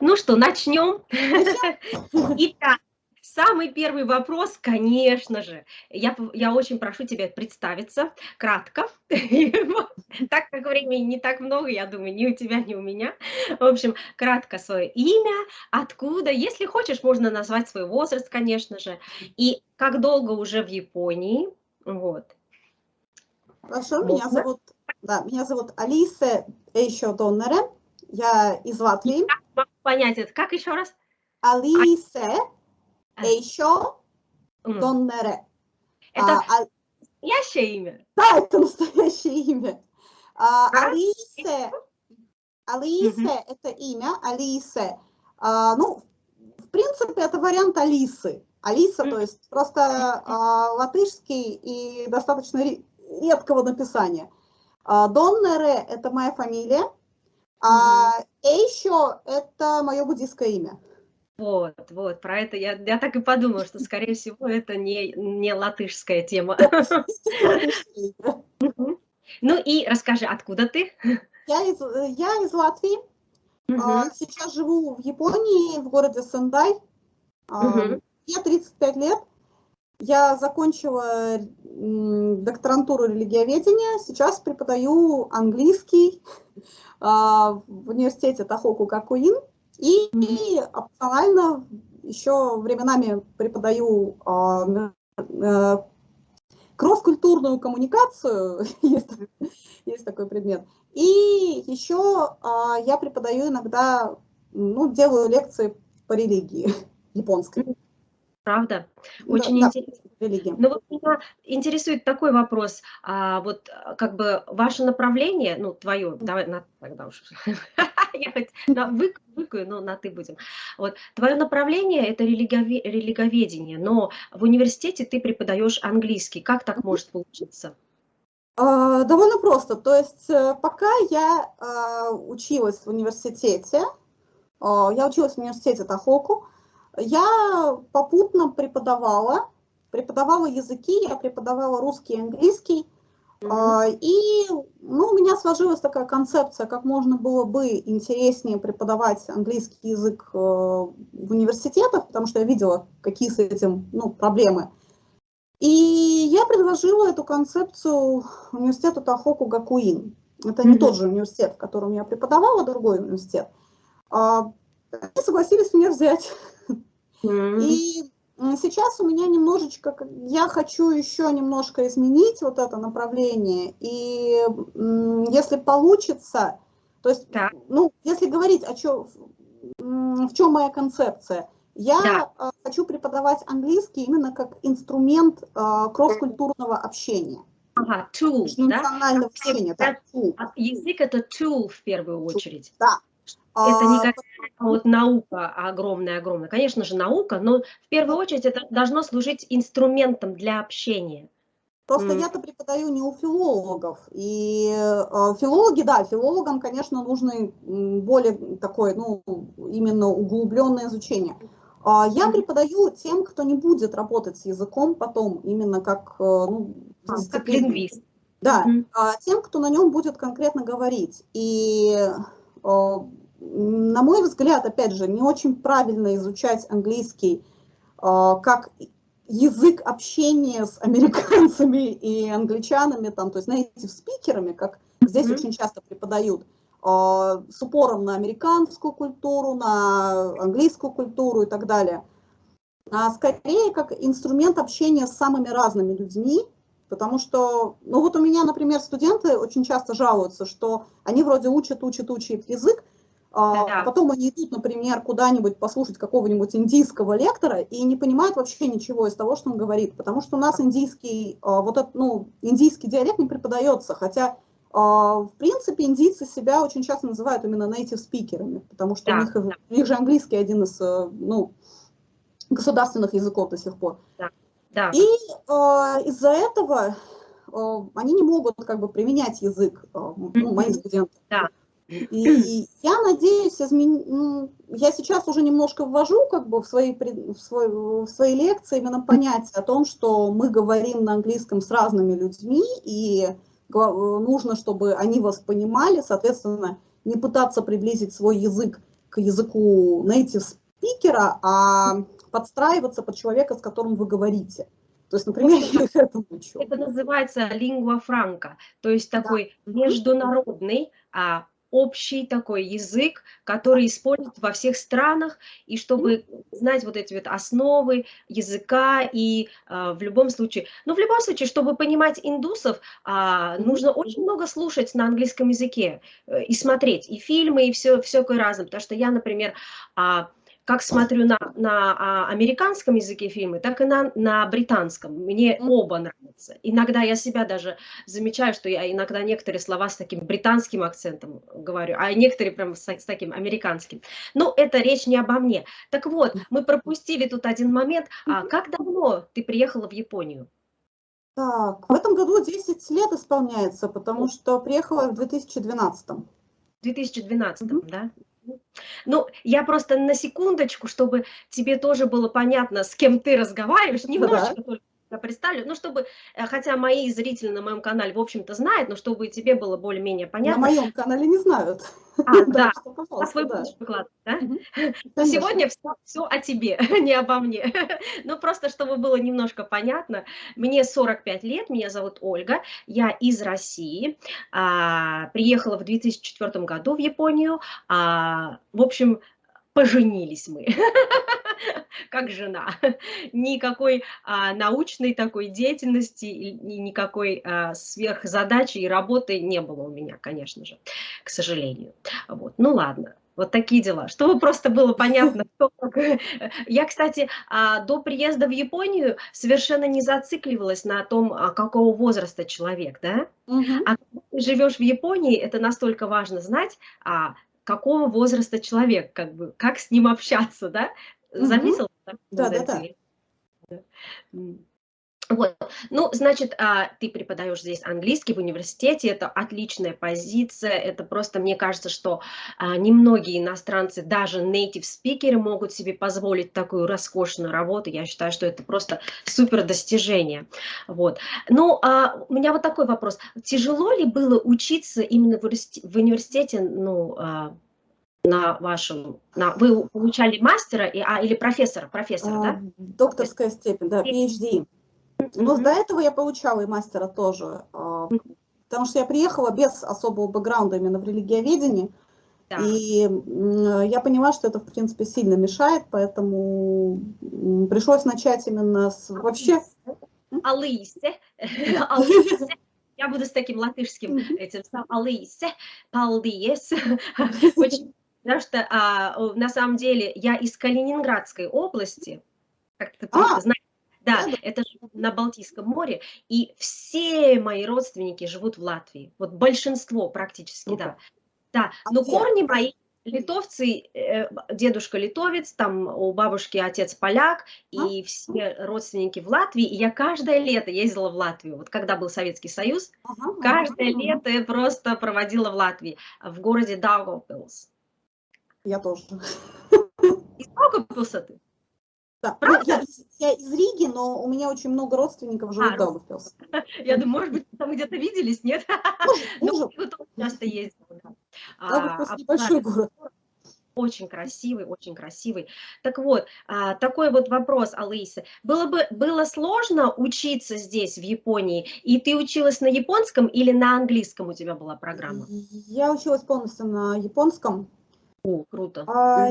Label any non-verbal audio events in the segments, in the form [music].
Ну что, начнем? Итак, самый первый вопрос, конечно же, я, я очень прошу тебя представиться кратко, так как времени не так много, я думаю, ни у тебя, ни у меня. В общем, кратко свое имя, откуда, если хочешь, можно назвать свой возраст, конечно же, и как долго уже в Японии, вот. Хорошо, меня зовут, да, меня зовут Алиса Эйшо Доннере, я из Латвии. Понять это? Как еще раз? Алисе а. Эйшо Доннере. Это а, настоящее имя? Да, это настоящее имя. А, Алисе, Алисе это имя, Алисе. А, ну, в принципе, это вариант Алисы. Алиса, то есть просто а, латышский и достаточно редкого написания. А, Доннере – это моя фамилия, а Эйшо – это мое буддийское имя. Вот, вот, про это я, я так и подумала, что, скорее всего, это не, не латышская тема. [laughs] Ну и расскажи, откуда ты? Я из, я из Латвии. А, сейчас живу в Японии, в городе Сендай. Мне 35 лет. Я закончила докторантуру религиоведения, сейчас преподаю английский [laughs] а, в университете Тахоку Какуин и, и опционально еще временами преподаю а, кросс-культурную коммуникацию, [laughs] есть, есть такой предмет. И еще а, я преподаю иногда, ну, делаю лекции по религии [laughs] японской правда? Очень да, интересно. Да, Но вот меня интересует такой вопрос, а, вот а, как бы ваше направление, ну, твое, давай, на, тогда уж, [laughs] я хоть на вык, выкаю, но на ты будем. Вот, твое направление – это религове, религоведение, но в университете ты преподаешь английский. Как так может получиться? А, довольно просто. То есть э, пока я а, училась в университете, я училась в университете Тахоку, я попутно преподавала, преподавала языки, я преподавала русский и английский, Mm -hmm. И ну, у меня сложилась такая концепция, как можно было бы интереснее преподавать английский язык э, в университетах, потому что я видела, какие с этим ну, проблемы. И я предложила эту концепцию университету Тахоку Гакуин. Это mm -hmm. не тот же университет, в котором я преподавала, другой университет. А, они согласились меня взять. И сейчас у меня немножечко, я хочу еще немножко изменить вот это направление, и если получится, то есть, да. ну, если говорить о чем, в чем моя концепция, я да. А, хочу преподавать английский именно как инструмент uh, кросс-культурного общения. Ага, tool, да? общения, да, tool. Язык это tool в первую очередь. Да, это не а, какая-то вот наука огромная-огромная. Конечно же, наука, но в первую очередь это должно служить инструментом для общения. Просто mm. я-то преподаю не у филологов. И э, филологи, да, филологам, конечно, нужно более такое, ну, именно углубленное изучение. А я преподаю тем, кто не будет работать с языком потом, именно как, э, ну, а, как лингвист. Да, mm -hmm. тем, кто на нем будет конкретно говорить. И э, на мой взгляд, опять же, не очень правильно изучать английский а, как язык общения с американцами и англичанами, там, то есть native спикерами, как здесь mm -hmm. очень часто преподают, а, с упором на американскую культуру, на английскую культуру и так далее, а скорее как инструмент общения с самыми разными людьми, потому что, ну вот у меня, например, студенты очень часто жалуются, что они вроде учат, учат, учат язык, а, да. Потом они идут, например, куда-нибудь послушать какого-нибудь индийского лектора и не понимают вообще ничего из того, что он говорит, потому что у нас индийский, а, вот этот, ну, индийский диалект не преподается, хотя, а, в принципе, индийцы себя очень часто называют именно native спикерами, потому что да. у, них, у них же английский один из, э, ну, государственных языков до сих пор. Да. Да. И из-за этого они не могут как бы применять язык, ну, мои студенты. Да. И я надеюсь, измен... Ну, я сейчас уже немножко ввожу как бы в свои, в, свой, в свои лекции именно понятие о том, что мы говорим на английском с разными людьми, и нужно, чтобы они вас понимали, соответственно, не пытаться приблизить свой язык к языку native спикера, а подстраиваться под человека, с которым вы говорите. То есть, например, я их этому учу. Это называется лингва франка, то есть такой да. международный а, общий такой язык, который используют во всех странах, и чтобы знать вот эти вот основы языка, и э, в любом случае, ну, в любом случае, чтобы понимать индусов, э, нужно очень много слушать на английском языке э, и смотреть, и фильмы, и все, все такое разное, потому что я, например, э, как смотрю на, на а, американском языке фильмы, так и на, на британском. Мне оба нравятся. Иногда я себя даже замечаю, что я иногда некоторые слова с таким британским акцентом говорю, а некоторые прям с, с таким американским. Но это речь не обо мне. Так вот, мы пропустили тут один момент. А как давно ты приехала в Японию? Так, в этом году 10 лет исполняется, потому что приехала в 2012. В 2012, mm -hmm. да? Ну, я просто на секундочку, чтобы тебе тоже было понятно, с кем ты разговариваешь, немножечко да. только представлю, ну, чтобы, э, хотя мои зрители на моем канале, в общем-то, знают, но чтобы тебе было более-менее понятно. На моем канале не знают. А, [laughs] да, а свой будешь выкладывать, да? [laughs] Сегодня все, все о тебе, [laughs] не обо мне. Ну, просто чтобы было немножко понятно, мне 45 лет, меня зовут Ольга, я из России, а, приехала в 2004 году в Японию, а, в общем, поженились мы. [laughs] как жена. [laughs] Никакой а, научной такой деятельности и никакой а, сверхзадачи и работы не было у меня, конечно же, к сожалению. Вот. Ну ладно. Вот такие дела. Чтобы просто было понятно, [laughs] кто Я, кстати, а, до приезда в Японию совершенно не зацикливалась на том, а, какого возраста человек, да? Угу. А когда ты живешь в Японии, это настолько важно знать, а, какого возраста человек, как бы, как с ним общаться, да? Заметил? Да, да, да. Вот, ну, значит, а, ты преподаешь здесь английский в университете, это отличная позиция, это просто, мне кажется, что а, немногие иностранцы, даже native спикеры могут себе позволить такую роскошную работу, я считаю, что это просто супер достижение, вот. Ну, а, у меня вот такой вопрос, тяжело ли было учиться именно в университете, ну, на вашем, на, вы получали мастера и, а, или профессора, профессора, а, да? Докторская степень, да, PhD. Но до этого я получала и мастера тоже, а, потому что я приехала без особого бэкграунда именно в религиоведении, да. и я поняла, что это, в принципе, сильно мешает, поэтому пришлось начать именно с вообще... Алысе, Алысе, я буду с таким латышским этим, Алысе, Палдиес, [laughs] очень Потому что а, на самом деле я из Калининградской области, как ты а, знаешь, да, это на Балтийском море, и все мои родственники живут в Латвии, вот большинство практически, да. Да, а но корни мои литовцы, э, дедушка литовец, там у бабушки отец поляк, и все родственники в Латвии, и я каждое лето ездила в Латвию, вот когда был Советский Союз, каждое лето я просто проводила в Латвии, в городе Даугавпилс. Я тоже. Из Даугавпилса ты? Да, ну, Правда? Я, я из Риги, но у меня очень много родственников живут а, в Даугавпилсе. [laughs] Я думаю, может быть, там где-то виделись, нет? Ну, [laughs] тоже часто ездила. Даугавпилс а, небольшой город. Очень красивый, очень красивый. Так вот, а, такой вот вопрос, Алиса. Было бы было сложно учиться здесь, в Японии, и ты училась на японском или на английском у тебя была программа? Я училась полностью на японском. О, круто. А,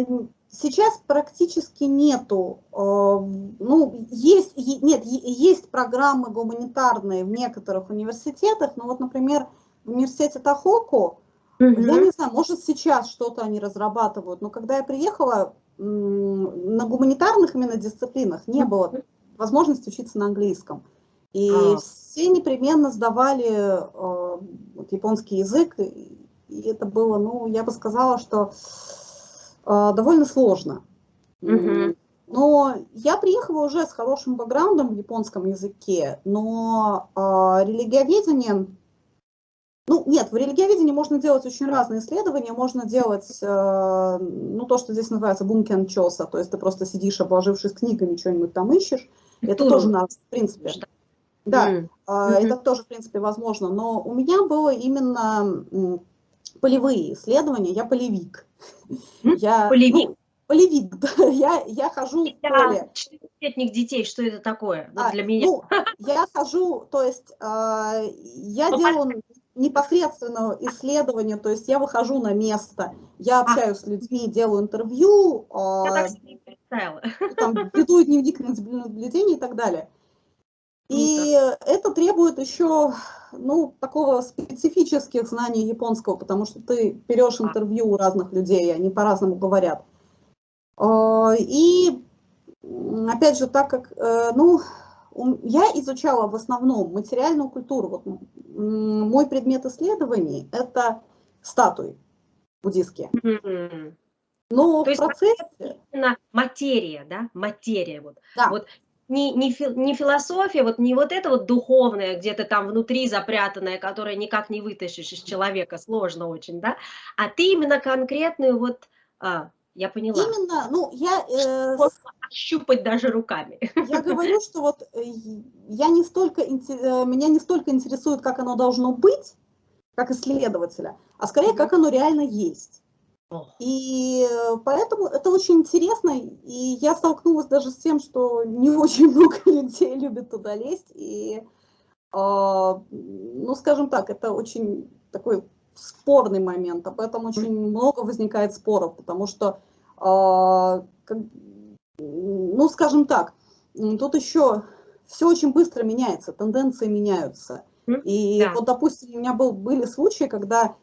сейчас практически нету, а, ну, есть, нет, есть программы гуманитарные в некоторых университетах, но вот, например, в университете Тахоку, угу. я не знаю, может сейчас что-то они разрабатывают, но когда я приехала, на гуманитарных именно дисциплинах не было возможности учиться на английском. И а. все непременно сдавали э, вот, японский язык, и это было, ну, я бы сказала, что э, довольно сложно. Угу. Но я приехала уже с хорошим бэкграундом в японском языке, но э, религиоведение, ну нет, в религиоведении можно делать очень разные исследования, можно делать, э, ну то, что здесь называется бункен чоса, то есть ты просто сидишь, обложившись книгами, что-нибудь там ищешь, это тоже надо, в принципе. Да, mm -hmm. это тоже, в принципе, возможно, но у меня было именно полевые исследования, я полевик. Я, полевик? Ну, полевик, да, [laughs] я, я хожу в поле. Четырехлетних детей, что это такое вот а, для меня? Ну, я хожу, то есть э, я ну, делаю непосредственно исследование, то есть я выхожу на место, я а. общаюсь а. с людьми, делаю интервью, я э, там, веду дневник наблюдений и так далее. И это требует еще, ну, такого специфических знаний японского, потому что ты берешь интервью у разных людей, они по-разному говорят. А, и, опять же, так как, э, ну, я изучала в основном материальную культуру. Вот мой предмет исследований – это статуи буддийские. Но То в процессе... Именно материя, да? Материя. Вот. Да. вот не, не, фи, не философия, вот не вот это вот духовное, где-то там внутри запрятанное, которое никак не вытащишь из человека, сложно очень, да, а ты именно конкретную вот, а, я поняла. Именно, ну, я... Э, щупать даже руками. Я говорю, [laughs] что вот э, я не столько, э, меня не столько интересует, как оно должно быть, как исследователя, а скорее, как оно реально есть. И э, поэтому это очень интересно, и я столкнулась даже с тем, что не [laughs] очень много людей любят туда лезть, и, а, ну, скажем так, это очень такой спорный момент, об этом очень много возникает споров, потому что, а, ну, скажем так, тут еще все очень быстро меняется, тенденции меняются. И да. вот, допустим, у меня был, были случаи, когда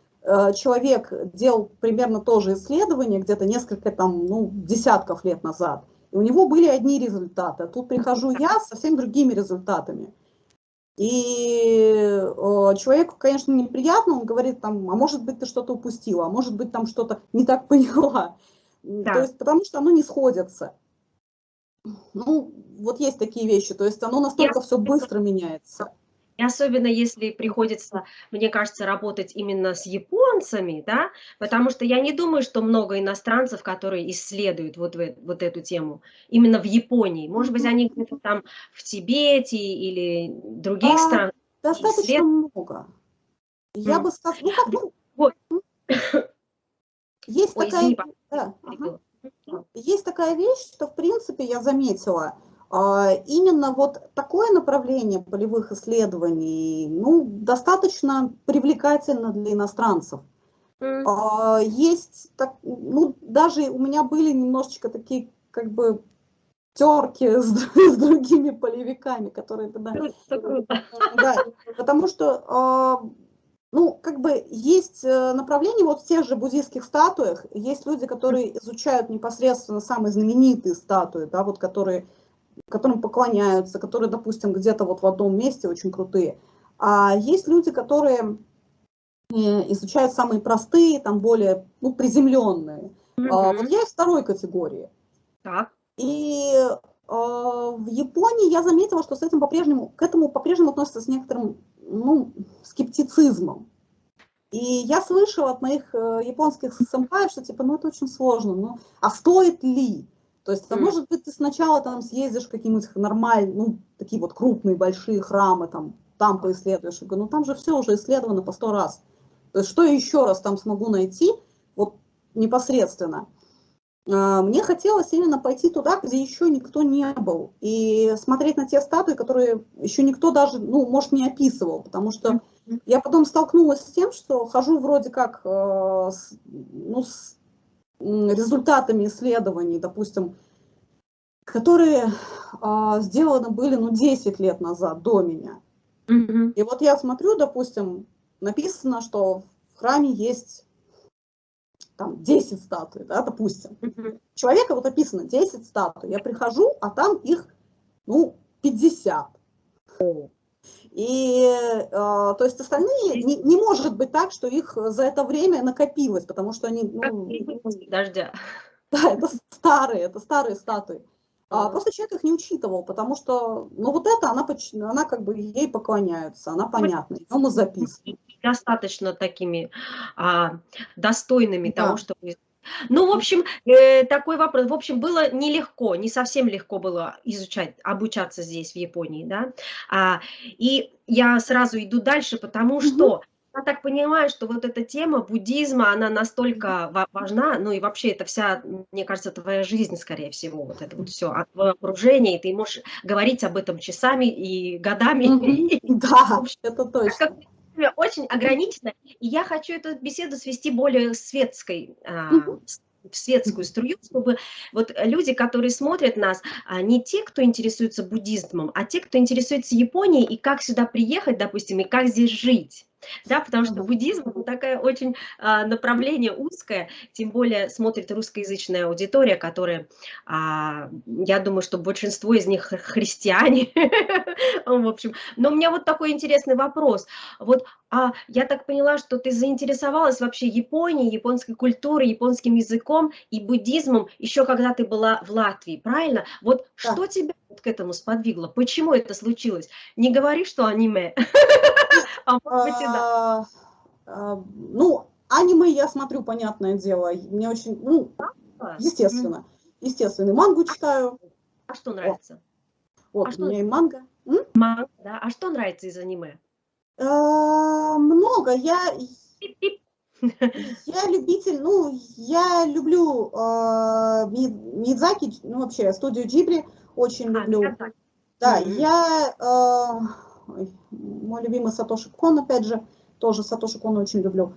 человек делал примерно то же исследование где-то несколько там, ну, десятков лет назад, и у него были одни результаты. Тут прихожу я с совсем другими результатами. И э, человеку, конечно, неприятно, он говорит там, а может быть ты что-то упустила, а может быть там что-то не так поняла. Да. То есть потому что оно не сходится. Ну, вот есть такие вещи, то есть оно настолько Я... все быстро меняется. И особенно если приходится, мне кажется, работать именно с японцами, да, потому что я не думаю, что много иностранцев, которые исследуют вот, в, вот эту тему, именно в Японии. Может быть, они где-то там в Тибете или других а, странах. Достаточно исслед... много. Я mm. бы сказала, ну как, ну, есть Ой, такая... Извини, да, ага. Есть такая вещь, что, в принципе, я заметила, именно вот такое направление полевых исследований ну, достаточно привлекательно для иностранцев. Mm. Есть, так, ну, даже у меня были немножечко такие, как бы, терки с, [laughs] с другими полевиками, которые тогда... Да, потому что, а, ну, как бы есть э, направление, вот в тех же буддийских статуях, есть люди, которые изучают непосредственно самые знаменитые статуи, да, вот которые которым поклоняются, которые, допустим, где-то вот в одном месте очень крутые. А есть люди, которые э, изучают самые простые, там более ну, приземленные. Mm -hmm. а, вот я из второй категории. Так. И а, в Японии я заметила, что с этим по-прежнему, к этому по-прежнему относятся с некоторым ну, скептицизмом. И я слышала от моих э, японских сэмпаев, что типа, ну это очень сложно, ну а стоит ли? То есть, а может быть, ты сначала там съездишь в какие-нибудь нормальные, ну, такие вот крупные, большие храмы, там, там поисследуешь. Я говорю, ну, там же все уже исследовано по сто раз. То есть, что я еще раз там смогу найти, вот непосредственно. А, мне хотелось именно пойти туда, где еще никто не был, и смотреть на те статуи, которые еще никто даже, ну, может, не описывал, потому что я потом столкнулась с тем, что хожу вроде как, э, ну, с результатами исследований, допустим, которые а, сделаны были ну, 10 лет назад, до меня. Mm -hmm. И вот я смотрю, допустим, написано, что в храме есть там 10 статуй, да, допустим. Mm -hmm. Человека вот описано 10 статуй. Я прихожу, а там их, ну, 50. Oh. И, э, то есть остальные, не, не может быть так, что их за это время накопилось, потому что они... Ну, дождя. Да, это старые, это старые статуи. А просто человек их не учитывал, потому что, ну вот это, она, она как бы ей поклоняются, она понятна, ее мы записываем. Достаточно такими а, достойными да. того, чтобы ну, в общем, э, такой вопрос. В общем, было нелегко, не совсем легко было изучать, обучаться здесь, в Японии, да. А, и я сразу иду дальше, потому что я так понимаю, что вот эта тема буддизма, она настолько важна, ну и вообще это вся, мне кажется, твоя жизнь, скорее всего, вот это вот все, от твоего окружения, и ты можешь говорить об этом часами и годами. [laughs] Да, это точно. Очень ограничено, и я хочу эту беседу свести более светской, а, в светскую струю, чтобы вот люди, которые смотрят нас, а, не те, кто интересуется буддизмом, а те, кто интересуется Японией и как сюда приехать, допустим, и как здесь жить. Да, потому что буддизм – такое очень а, направление узкое, тем более смотрит русскоязычная аудитория, которая, а, я думаю, что большинство из них христиане, [laughs] в общем. Но у меня вот такой интересный вопрос. Вот а я так поняла, что ты заинтересовалась вообще Японией, японской культурой, японским языком и буддизмом еще когда ты была в Латвии, правильно? Вот да. что тебя к этому сподвигло? Почему это случилось? Не говори, что аниме. [laughs] А а, а, ну, аниме я смотрю, понятное дело. Мне очень, ну, естественно. Естественно. Мангу читаю. А что нравится? Вот, у меня и манга. Манга, да. А что нравится из аниме? Много. Я... [laughs] Я любитель, ну, я люблю э, Мидзаки, ну, вообще, студию Джибри очень люблю. Да, я ой, мой любимый Сатоши Кон, опять же, тоже Сатоши Кон очень люблю.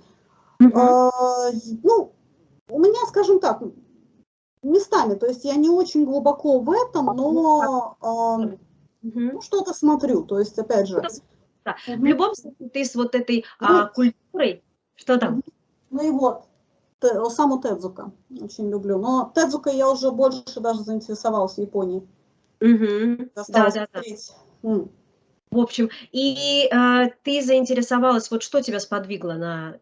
Mm -hmm. ну, у меня, скажем так, местами, то есть я не очень глубоко в этом, но э, ну, что-то смотрю, то есть, опять же. В любом случае, ты с вот этой а, культурой, что там? Ну и вот, саму Тедзука очень люблю, но Тедзука я уже больше даже заинтересовалась в Японии. Угу. Да, да, да. В общем, и э, ты заинтересовалась, вот что тебя сподвигло на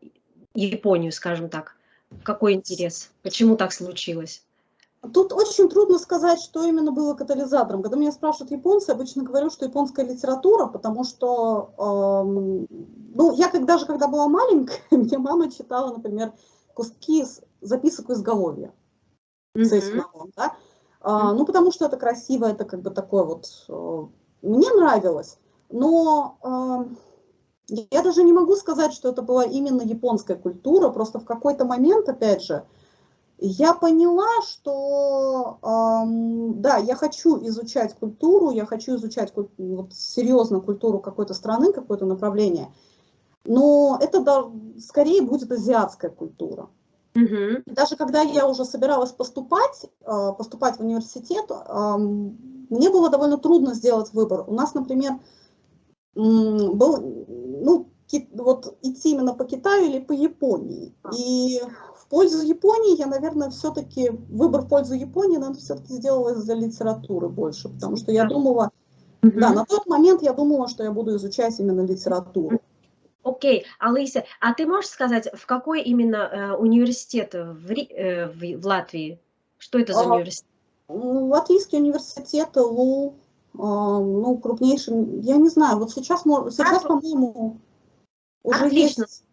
Японию, скажем так? Какой интерес? Почему так случилось? Тут очень трудно сказать, что именно было катализатором. Когда меня спрашивают японцы, обычно говорю, что японская литература, потому что, э, ну, я когда, даже когда была маленькая, [laughs] мне мама читала, например, куски из записок изголовья. Mm -hmm. да? а, ну, потому что это красиво, это как бы такое вот... Э, мне нравилось. Но э, я даже не могу сказать, что это была именно японская культура, просто в какой-то момент, опять же, я поняла, что э, да, я хочу изучать культуру, я хочу изучать вот, серьезно культуру какой-то страны, какое-то направление, но это да, скорее будет азиатская культура. Угу. Даже когда я уже собиралась поступать, э, поступать в университет, э, мне было довольно трудно сделать выбор. У нас, например, был, ну, вот идти именно по Китаю или по Японии. И в пользу Японии я, наверное, все-таки, выбор в пользу Японии, наверное, все-таки сделала из-за литературы больше, потому что я думала, mm -hmm. да, на тот момент я думала, что я буду изучать именно литературу. Окей, okay. Алыся, а ты можешь сказать, в какой именно э, университет в, э, в, в Латвии? Что это за а, университет? Латвийский университет, ЛУ, а, ну, крупнейшим, я не знаю, вот сейчас, сейчас по-моему, уже Отлично. есть...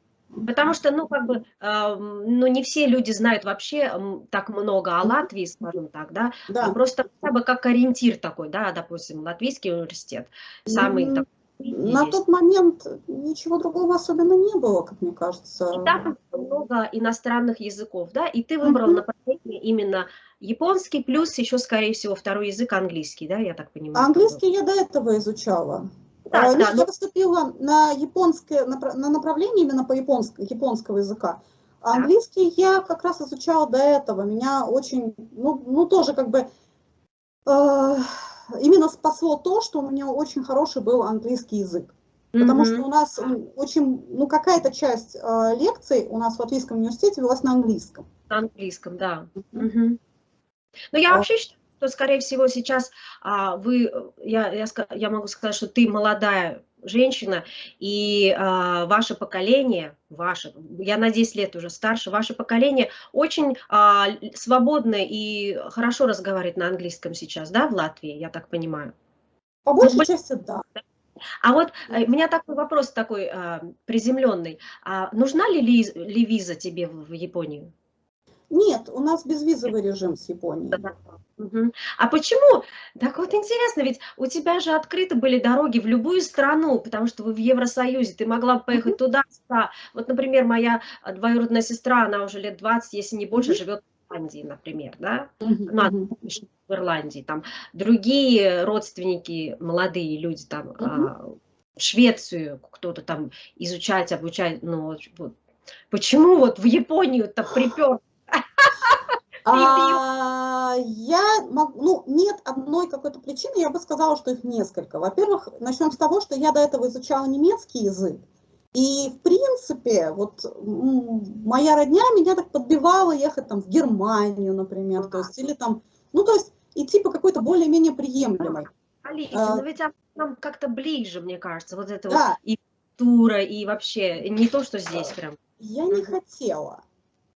Потому что, ну, как бы, э, ну, не все люди знают вообще так много о Латвии, скажем так, да, да. Просто хотя бы как ориентир такой, да, допустим, Латвийский университет, самый mm такой на тот момент ничего другого особенно не было, как мне кажется. И там много иностранных языков, да, и ты выбрал mm -hmm. направление именно японский, плюс еще, скорее всего, второй язык английский, да, я так понимаю? Английский я до этого изучала. Да, а, да, я но... поступила на японское, на направление именно по японскому, японского языка. А английский я как раз изучала до этого. Меня очень, ну, ну тоже как бы... Э, именно спасло то, что у меня очень хороший был английский язык. Потому mm -hmm. что у нас очень, ну какая-то часть э, лекций у нас в Латвийском университете велась на английском. На английском, да. Mm -hmm. Mm -hmm. Но я а. вообще считаю, что, скорее всего, сейчас а, вы, я, я, я могу сказать, что ты молодая женщина, и а, ваше поколение, ваше, я на 10 лет уже старше, ваше поколение очень а, свободно и хорошо разговаривает на английском сейчас, да, в Латвии, я так понимаю? По большей ну, части, да. А вот э, у меня такой вопрос такой а, приземленный. А, нужна ли, ли, ли виза тебе в, в Японию? Нет, у нас безвизовый режим с Японией. А почему? Так вот интересно, ведь у тебя же открыты были дороги в любую страну, потому что вы в Евросоюзе, ты могла бы поехать угу. туда, сюда. Вот, например, моя двоюродная сестра, она уже лет 20, если не больше, угу. живет в Ирландии, например, да? Угу. Ну, в Ирландии, там другие родственники, молодые люди там угу. а, в Швецию кто-то там изучать, обучать, ну, вот. Почему вот в Японию-то припер а, я, ну, нет одной какой-то причины, я бы сказала, что их несколько. Во-первых, начнем с того, что я до этого изучала немецкий язык, и, в принципе, вот моя родня меня так подбивала ехать там в Германию, например, то есть, или там, ну, то есть, идти по какой-то более-менее приемлемой. Алиса, а, но ведь нам как-то ближе, мне кажется, вот это да. вот и тура, и вообще, не то, что здесь прям. Я не хотела.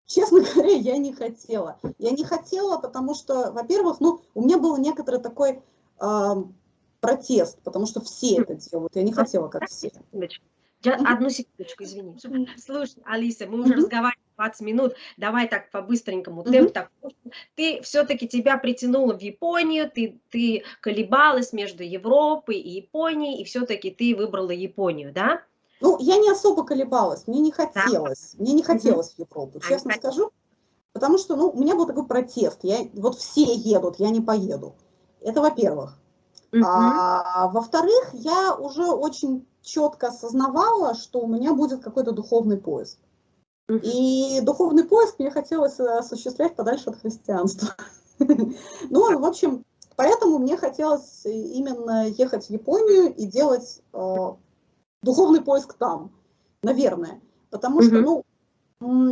Честно [laughs] говоря, я не хотела. Я не хотела, потому что, во-первых, ну, у меня был некоторый такой э, протест, потому что все это делают. Я не хотела, как все. Я, одну секундочку, извини. Слушай, Алиса, мы уже разговариваем 20 минут, давай так по-быстренькому. Темп так. Ты все-таки тебя притянула в Японию, ты, ты колебалась между Европой и Японией, и все-таки ты выбрала Японию, да? Ну, я не особо колебалась, мне не хотелось, да. мне не хотелось в Европу, честно а, скажу, потому что, ну, у меня был такой протест, я, вот все едут, я не поеду. Это во-первых. -huh. А во-вторых, я уже очень четко осознавала, что у меня будет какой-то духовный поиск. -huh. И духовный поиск мне хотелось осуществлять подальше от христианства. [laughs] Ну, в общем, поэтому мне хотелось именно ехать в Японию и делать э, духовный поиск там, наверное. Потому что, ну,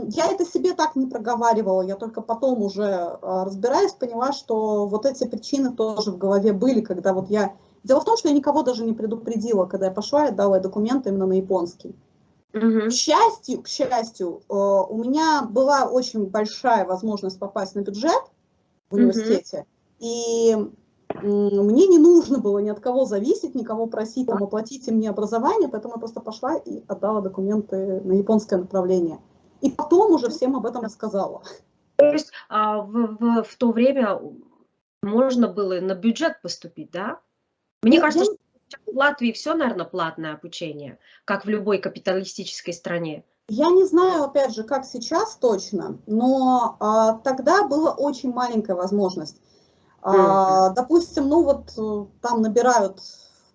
я это себе так не проговаривала, я только потом уже а, разбираясь, поняла, что вот эти причины тоже в голове были, когда вот я... Дело в том, что я никого даже не предупредила, когда я пошла и дала документы именно на японский. Угу. К счастью, к счастью, э, у меня была очень большая возможность попасть на бюджет в университете, угу. и мне не нужно было ни от кого зависеть, никого просить, там, оплатите мне образование, поэтому я просто пошла и отдала документы на японское направление. И потом уже всем об этом рассказала. То есть а, в, в, в то время можно было на бюджет поступить, да? Мне ну, кажется, я... что в Латвии все, наверное, платное обучение, как в любой капиталистической стране. Я не знаю, опять же, как сейчас точно, но а, тогда была очень маленькая возможность. А, допустим, ну вот там набирают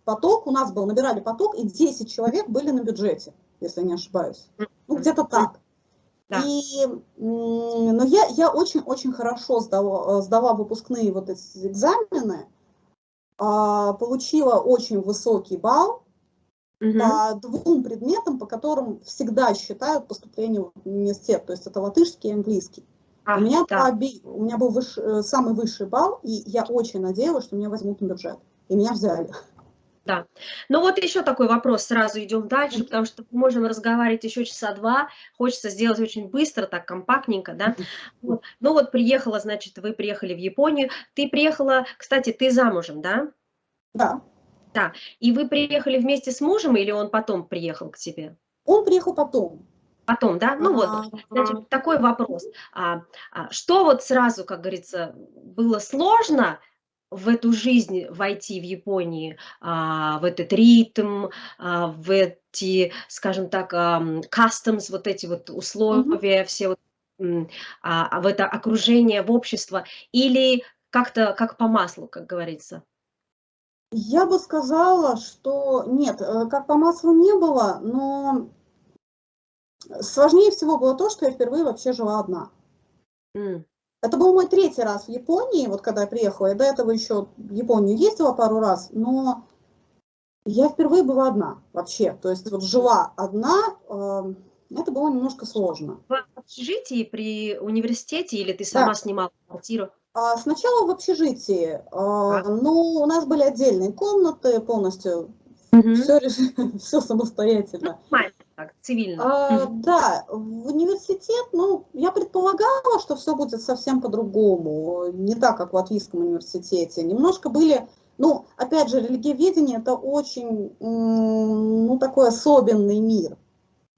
поток, у нас был, набирали поток, и 10 человек были на бюджете, если не ошибаюсь. Ну, где-то так. Да. И, но я, я очень-очень хорошо сдала, э, сдала выпускные вот эти экзамены, а, получила очень высокий балл угу. по двум предметам, по которым всегда считают поступление в университет, то есть это латышский и английский. А, у, меня да. оби... у меня был выш... Э, самый высший балл, и я очень надеялась, что меня возьмут на бюджет. И меня взяли. Да. Ну вот еще такой вопрос, сразу идем дальше, потому что мы можем разговаривать еще часа два, хочется сделать очень быстро, так компактненько, да. Вот. Ну вот приехала, значит, вы приехали в Японию, ты приехала, кстати, ты замужем, да? Да. Да, и вы приехали вместе с мужем или он потом приехал к тебе? Он приехал потом. Потом, да? Ну вот, значит, такой вопрос. А, а, что вот сразу, как говорится, было сложно в эту жизнь войти в Японии, а, в этот ритм, а, в эти, скажем так, а, customs, вот эти вот условия, mm -hmm. все вот, а, а, в это окружение, в общество, или как-то как по маслу, как говорится? Я бы сказала, что нет, э, как по маслу не было, но Сложнее всего было то, что я впервые вообще жила одна. Mm. Это был мой третий раз в Японии, вот когда я приехала. Я до этого еще в Японию ездила пару раз, но я впервые была одна вообще. То есть вот жила одна, э, это было немножко сложно. В общежитии при университете или ты сама да. снимала квартиру? А, сначала в общежитии, э, а. но у нас были отдельные комнаты полностью, угу. все, все самостоятельно. Ну, так, цивильно. А, да, в университет, ну, я предполагала, что все будет совсем по-другому, не так, как в Латвийском университете. Немножко были, ну, опять же, религиоведение – это очень, ну, такой особенный мир.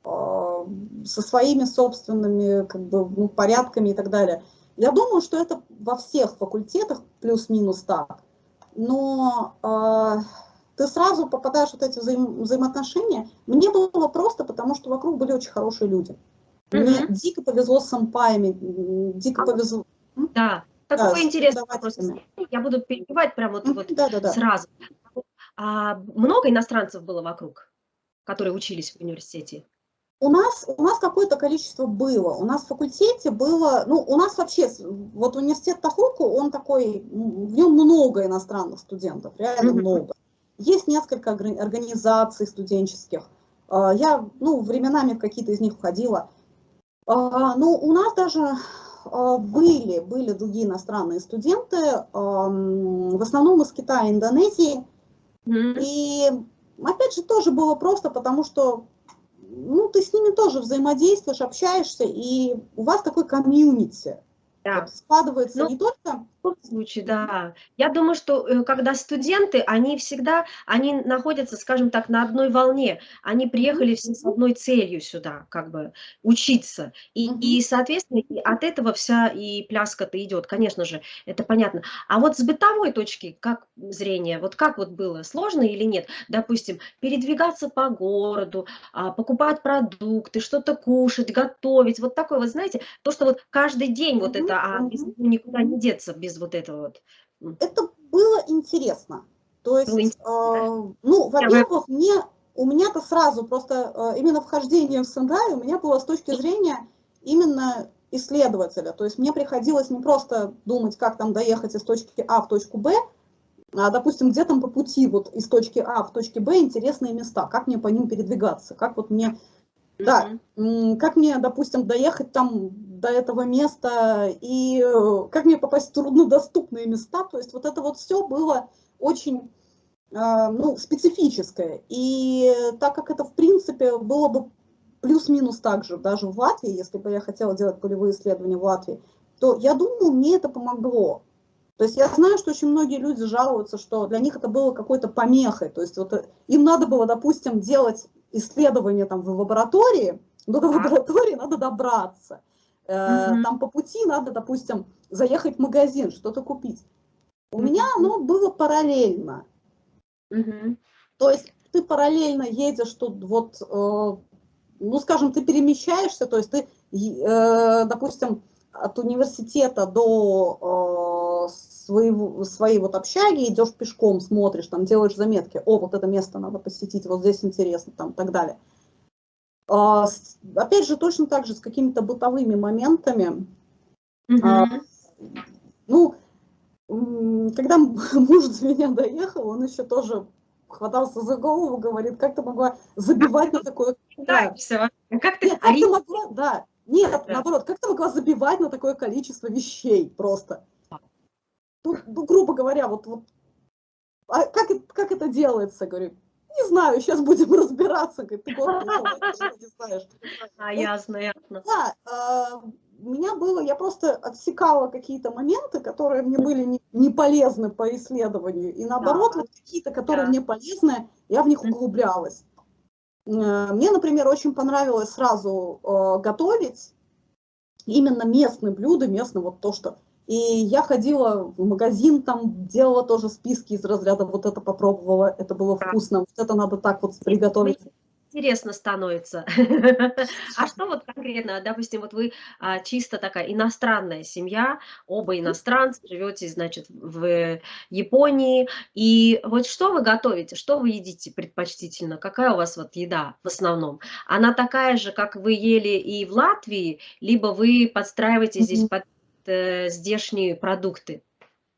А, со своими собственными как бы, ну, порядками и так далее. Я думаю, что это во всех факультетах плюс-минус так. Но э, ты сразу попадаешь в вот эти взаим взаимоотношения. Мне было просто, потому что вокруг были очень хорошие люди. Мне mm -hmm. дико повезло с сампаями, дико а, повезло. Да, такой да, интересный вопрос. Я буду перебивать прямо вот, вот да, да, да. сразу. А много иностранцев было вокруг, которые учились в университете? У нас, у нас какое-то количество было. У нас в факультете было, ну, у нас вообще, вот университет Тахуку, он такой, в нем много иностранных студентов, реально mm -hmm. много. Есть несколько организаций студенческих. А, я, ну, временами в какие-то из них входила. А, ну, у нас даже а, были, были другие иностранные студенты, в основном из Китая и Индонезии. И опять же тоже было просто, потому что ну, ты с ними тоже взаимодействуешь, общаешься, и у вас такой комьюнити. Да. Складывается ну, не только в случае, да. Я думаю, что э, когда студенты, они всегда, они находятся, скажем так, на одной волне. Они приехали все с одной целью сюда, как бы учиться. И, и соответственно, и от этого вся и пляска-то идет, конечно же, это понятно. А вот с бытовой точки, как зрение, вот как вот было, сложно или нет? Допустим, передвигаться по городу, а, покупать продукты, что-то кушать, готовить, вот такое, вот знаете, то, что вот каждый день вот это, а никуда не деться без без вот этого вот? Это было интересно. То есть, э, ну, во-первых, мне, у меня-то сразу просто э, именно вхождение в Сендай у меня было с точки зрения именно исследователя. То есть мне приходилось не просто думать, как там доехать из точки А в точку Б, а, допустим, где там по пути вот из точки А в точке Б интересные места, как мне по ним передвигаться, как вот мне, да, как мне, допустим, доехать там до этого места, и э, как мне попасть в труднодоступные места. То есть вот это вот все было очень э, ну, специфическое. И так как это, в принципе, было бы плюс-минус так же, даже в Латвии, если бы я хотела делать полевые исследования в Латвии, то я думаю, мне это помогло. То есть я знаю, что очень многие люди жалуются, что для них это было какой-то помехой. То есть вот им надо было, допустим, делать исследования там в лаборатории, но до лаборатории надо добраться. Угу. Там по пути надо, допустим, заехать в магазин, что-то купить. У угу. меня оно было параллельно. Угу. То есть ты параллельно едешь тут вот, э, ну, скажем, ты перемещаешься, то есть ты, э, допустим, от университета до своего, своей вот общаги идешь пешком, смотришь, там делаешь заметки, о, вот это место надо посетить, вот здесь интересно, там, и так далее. А, опять же, точно так же с какими-то бытовыми моментами. Mm ну, когда [laughs] муж за меня доехал, он еще тоже хватался за голову, говорит, как ты могла забивать на такое... Да, все. Как ты, Нет, как ты могла, да, нет, да. наоборот, как ты могла забивать на такое количество вещей просто? Ну, ну грубо говоря, вот, вот а как, как это делается, говорю, не знаю, сейчас будем [laughs] разбираться, как ты год не знаешь. А, ясно, ясно. Да, а, у меня было, я просто отсекала какие-то моменты, которые мне были не, не полезны по исследованию, и наоборот, да. вот какие-то, которые да. мне полезны, я в них углублялась. Э, мне, например, очень понравилось сразу э, готовить именно местные блюда, местные вот то, что и я ходила в магазин, там делала тоже списки из разряда, вот это попробовала, это было вкусно, вот это надо так вот приготовить. Интересно становится. [laughs] А что вот конкретно, допустим, вот вы а, чисто такая иностранная семья, оба иностранцы, живете, значит, в Японии, и вот что вы готовите, что вы едите предпочтительно, какая у вас вот еда в основном? Она такая же, как вы ели и в Латвии, либо вы подстраиваете здесь под э, здешние продукты?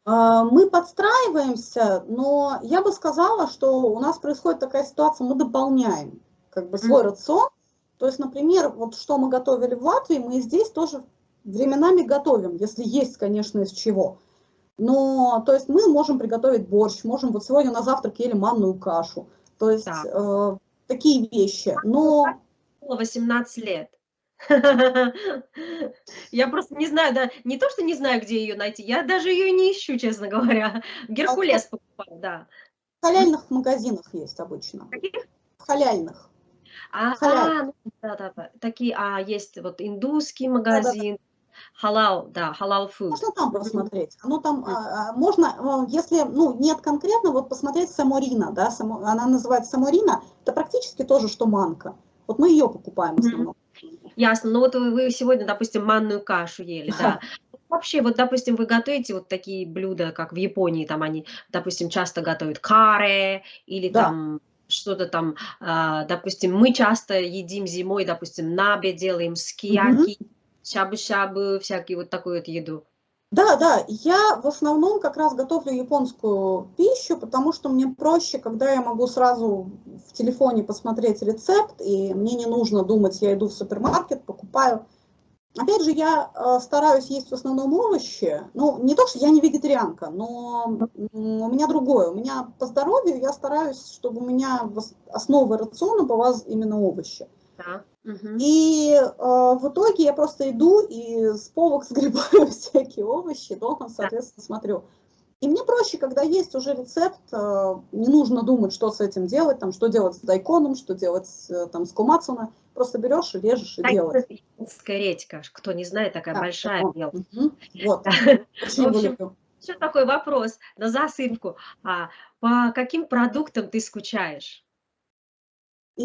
А, мы подстраиваемся, но я бы сказала, что у нас происходит такая ситуация, мы дополняем как бы свой mm -hmm. рацион. То есть, например, вот что мы готовили в Латвии, мы здесь тоже временами готовим, если есть, конечно, из чего. Но, то есть, мы можем приготовить борщ, можем, вот сегодня на завтрак ели манную кашу. То есть, э, такие вещи. Но... 18 лет. [laughs] Я просто не знаю, да, не то, что не знаю, где ее найти, я даже ее не ищу, честно говоря. [laughs] Геркулес покупаю, да. В халяльных магазинах есть обычно. Каких? В халяльных. А, Халяль. а, ну да-да-да. Такие, а, есть вот индусский магазин, халал, да, халал food. Можно там посмотреть. Оно там, а, а, можно, если, ну, нет конкретно, вот посмотреть Саморина, да, Само- она называется Саморина, это практически тоже, что манка. Вот мы ее покупаем в основном. Ясно. Ну вот вы сегодня, допустим, манную кашу ели, да. Вообще, вот, допустим, вы готовите вот такие блюда, как в Японии, там они, допустим, часто готовят каре или Да. там что-то там, а, допустим, мы часто едим зимой, допустим, набе делаем, скияки, шабу-шабу, всякие вот такую вот еду. Да, да, я в основном как раз готовлю японскую пищу, потому что мне проще, когда я могу сразу в телефоне посмотреть рецепт, и мне не нужно думать, я иду в супермаркет, покупаю. Опять же, я э, стараюсь есть в основном овощи. Ну, не то, что я не вегетарианка, но у меня другое. У меня по здоровью я стараюсь, чтобы у меня в ос- основой рациона была именно овощи. Да. И э, в итоге я просто иду и с полок [laughs] сгребаю всякие овощи, дома, соответственно, смотрю. И мне проще, когда есть уже рецепт, э, не нужно думать, что с этим делать, там, что делать с дайконом, что делать э, там, с кумацуна. Просто берешь и режешь и делаешь. Японская редька, кто не знает, такая Да, большая, вот, белая. мгм, Вот, [laughs] очень люблю. Еще такой вопрос на засыпку. А по каким продуктам ты скучаешь? И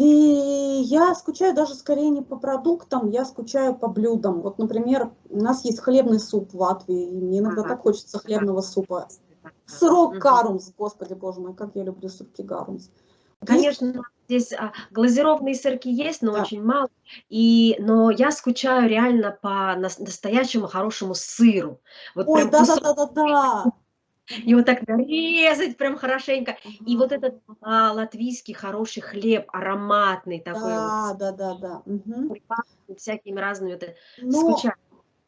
я скучаю даже скорее не по продуктам, я скучаю по блюдам. Вот, например, у нас есть хлебный суп в Латвии, и мне иногда Ага. так хочется хлебного супа. Сырок гарумс, господи боже мой, как я люблю сырки гарумс. Есть- Конечно, здесь а, глазированные сырки есть, но Да. очень мало. И, но я скучаю реально по нас- настоящему хорошему сыру. Вот Ой, да-да-да-да-да. Его так нарезать прям хорошенько. И вот этот а, латвийский хороший хлеб, ароматный такой Да, да, да, да. вот, пахнет всякими разными. Вот. Но, скучаю.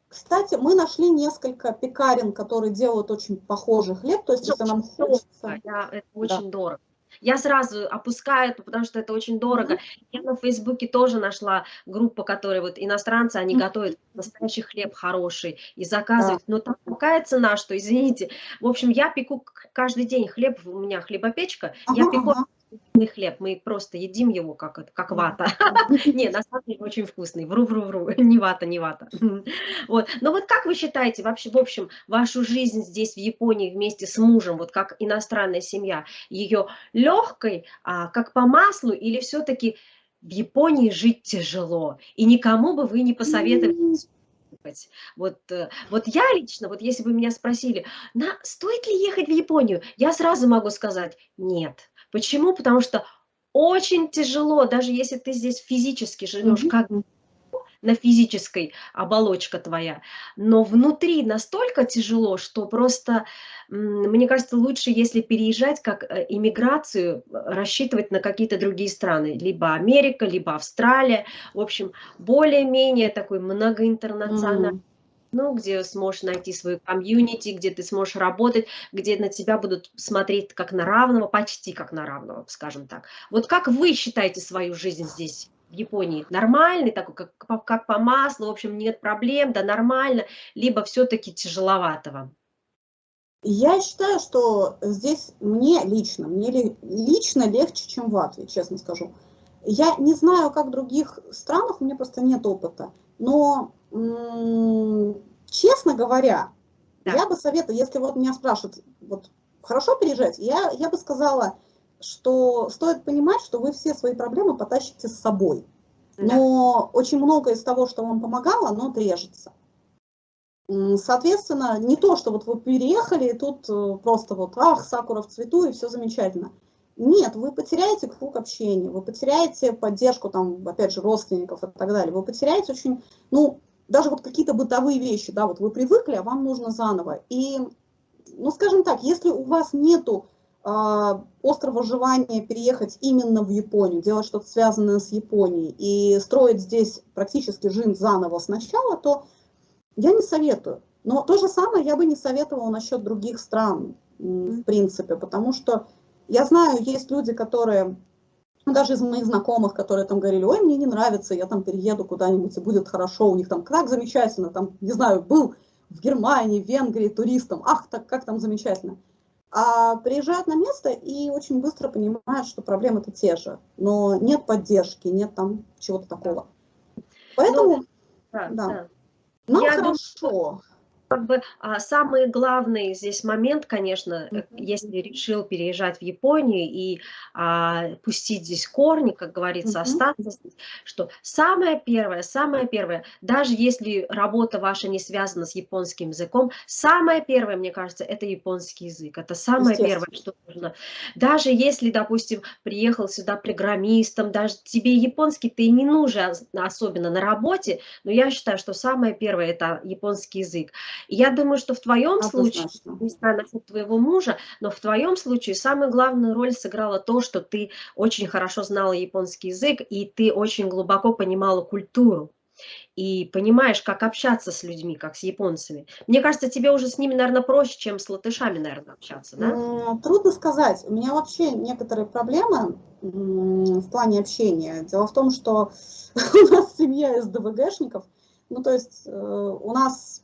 кстати, мы нашли несколько пекарен, которые делают очень похожий хлеб, то есть если нам хочется... Я- это очень дорого. Я сразу опускаю это, потому что это очень дорого. Я на Фейсбуке тоже нашла группу, которые вот иностранцы, они готовят настоящий хлеб хороший и заказывают. Но там такая цена, что, извините. В общем, я пеку каждый день хлеб, у меня хлебопечка, я пеку вкусный хлеб, мы просто едим его как, как вата. [laughs] Не, на самом деле очень вкусный. Вру-вру-вру. [laughs] Не вата, не вата. Вот. Но вот как вы считаете вообще, в общем, вашу жизнь здесь, в Японии, вместе с мужем, вот как иностранная семья, ее легкой, а, как по маслу, или все-таки в Японии жить тяжело, и никому бы вы не посоветовали ехать? Вот, э, вот я лично, вот если бы меня спросили, на, стоит ли ехать в Японию, я сразу могу сказать нет. Почему? Потому что очень тяжело, даже если ты здесь физически живешь, мгм, как на физической оболочка твоя, но внутри настолько тяжело, что просто, мне кажется, лучше, если переезжать как э, иммиграцию, э, рассчитывать на какие-то другие страны, либо Америка, либо Австралия, в общем, более-менее такой многоинтернациональный М. ну, где сможешь найти свою комьюнити, где ты сможешь работать, где на тебя будут смотреть как на равного, почти как на равного, скажем так. Вот как вы считаете свою жизнь здесь, в Японии? Нормальный такой, как, как по маслу, в общем, нет проблем, да нормально, либо все-таки тяжеловато вам? Я считаю, что здесь мне лично, мне ли- лично легче, чем в Латвии, честно скажу. Я не знаю, как в других странах, у меня просто нет опыта, но, честно говоря, Да. я бы советовала, если вот меня спрашивают, вот хорошо переезжать, я, я бы сказала, что стоит понимать, что вы все свои проблемы потащите с собой. Да. Но очень многое из того, что вам помогало, оно отрежется. Соответственно, не то, что вот вы переехали, и тут э, просто вот, ах, сакура в цвету, и все замечательно. Нет, вы потеряете круг общения, вы потеряете поддержку, там, опять же, родственников и так далее. Вы потеряете очень, ну, даже вот какие-то бытовые вещи, да, вот вы привыкли, а вам нужно заново. И, ну, скажем так, если у вас нету а, острого желания переехать именно в Японию, делать что-то связанное с Японией и строить здесь практически жизнь заново сначала, то я не советую. Но то же самое я бы не советовала насчет других стран, в принципе, потому что я знаю, есть люди, которые, даже из моих знакомых, которые там говорили, ой, мне не нравится, я там перееду куда-нибудь, и будет хорошо, у них там как замечательно, там, не знаю, был в Германии, в Венгрии туристом, ах, так как там замечательно. а приезжают на место и очень быстро понимают, что проблемы-то те же, но нет поддержки, нет там чего-то такого. Поэтому, ну, да, да. да. нам Я хорошо. Думаю, как бы а, самый главный здесь момент, конечно, mm -hmm. если решил переезжать в Японию и а, пустить здесь корни, как говорится, mm -hmm. остаться здесь, что самое первое, самое первое, даже если работа ваша не связана с японским языком, самое первое, мне кажется, это японский язык. Это самое первое, что нужно. Даже если, допустим, приехал сюда программистом, даже тебе японский ты не нужен, особенно на работе, но я считаю, что самое первое это японский язык. Я думаю, что в твоем случае, не знаю насчет твоего мужа, но в твоем случае самую главную роль сыграло то, что ты очень хорошо знала японский язык, и ты очень глубоко понимала культуру и понимаешь, как общаться с людьми, как с японцами. Мне кажется, тебе уже с ними, наверное, проще, чем с латышами, наверное, общаться, да? Трудно сказать. У меня вообще некоторые проблемы в плане общения. Дело в том, что [laughs] у нас семья СДВГшников, ну, то есть э, у нас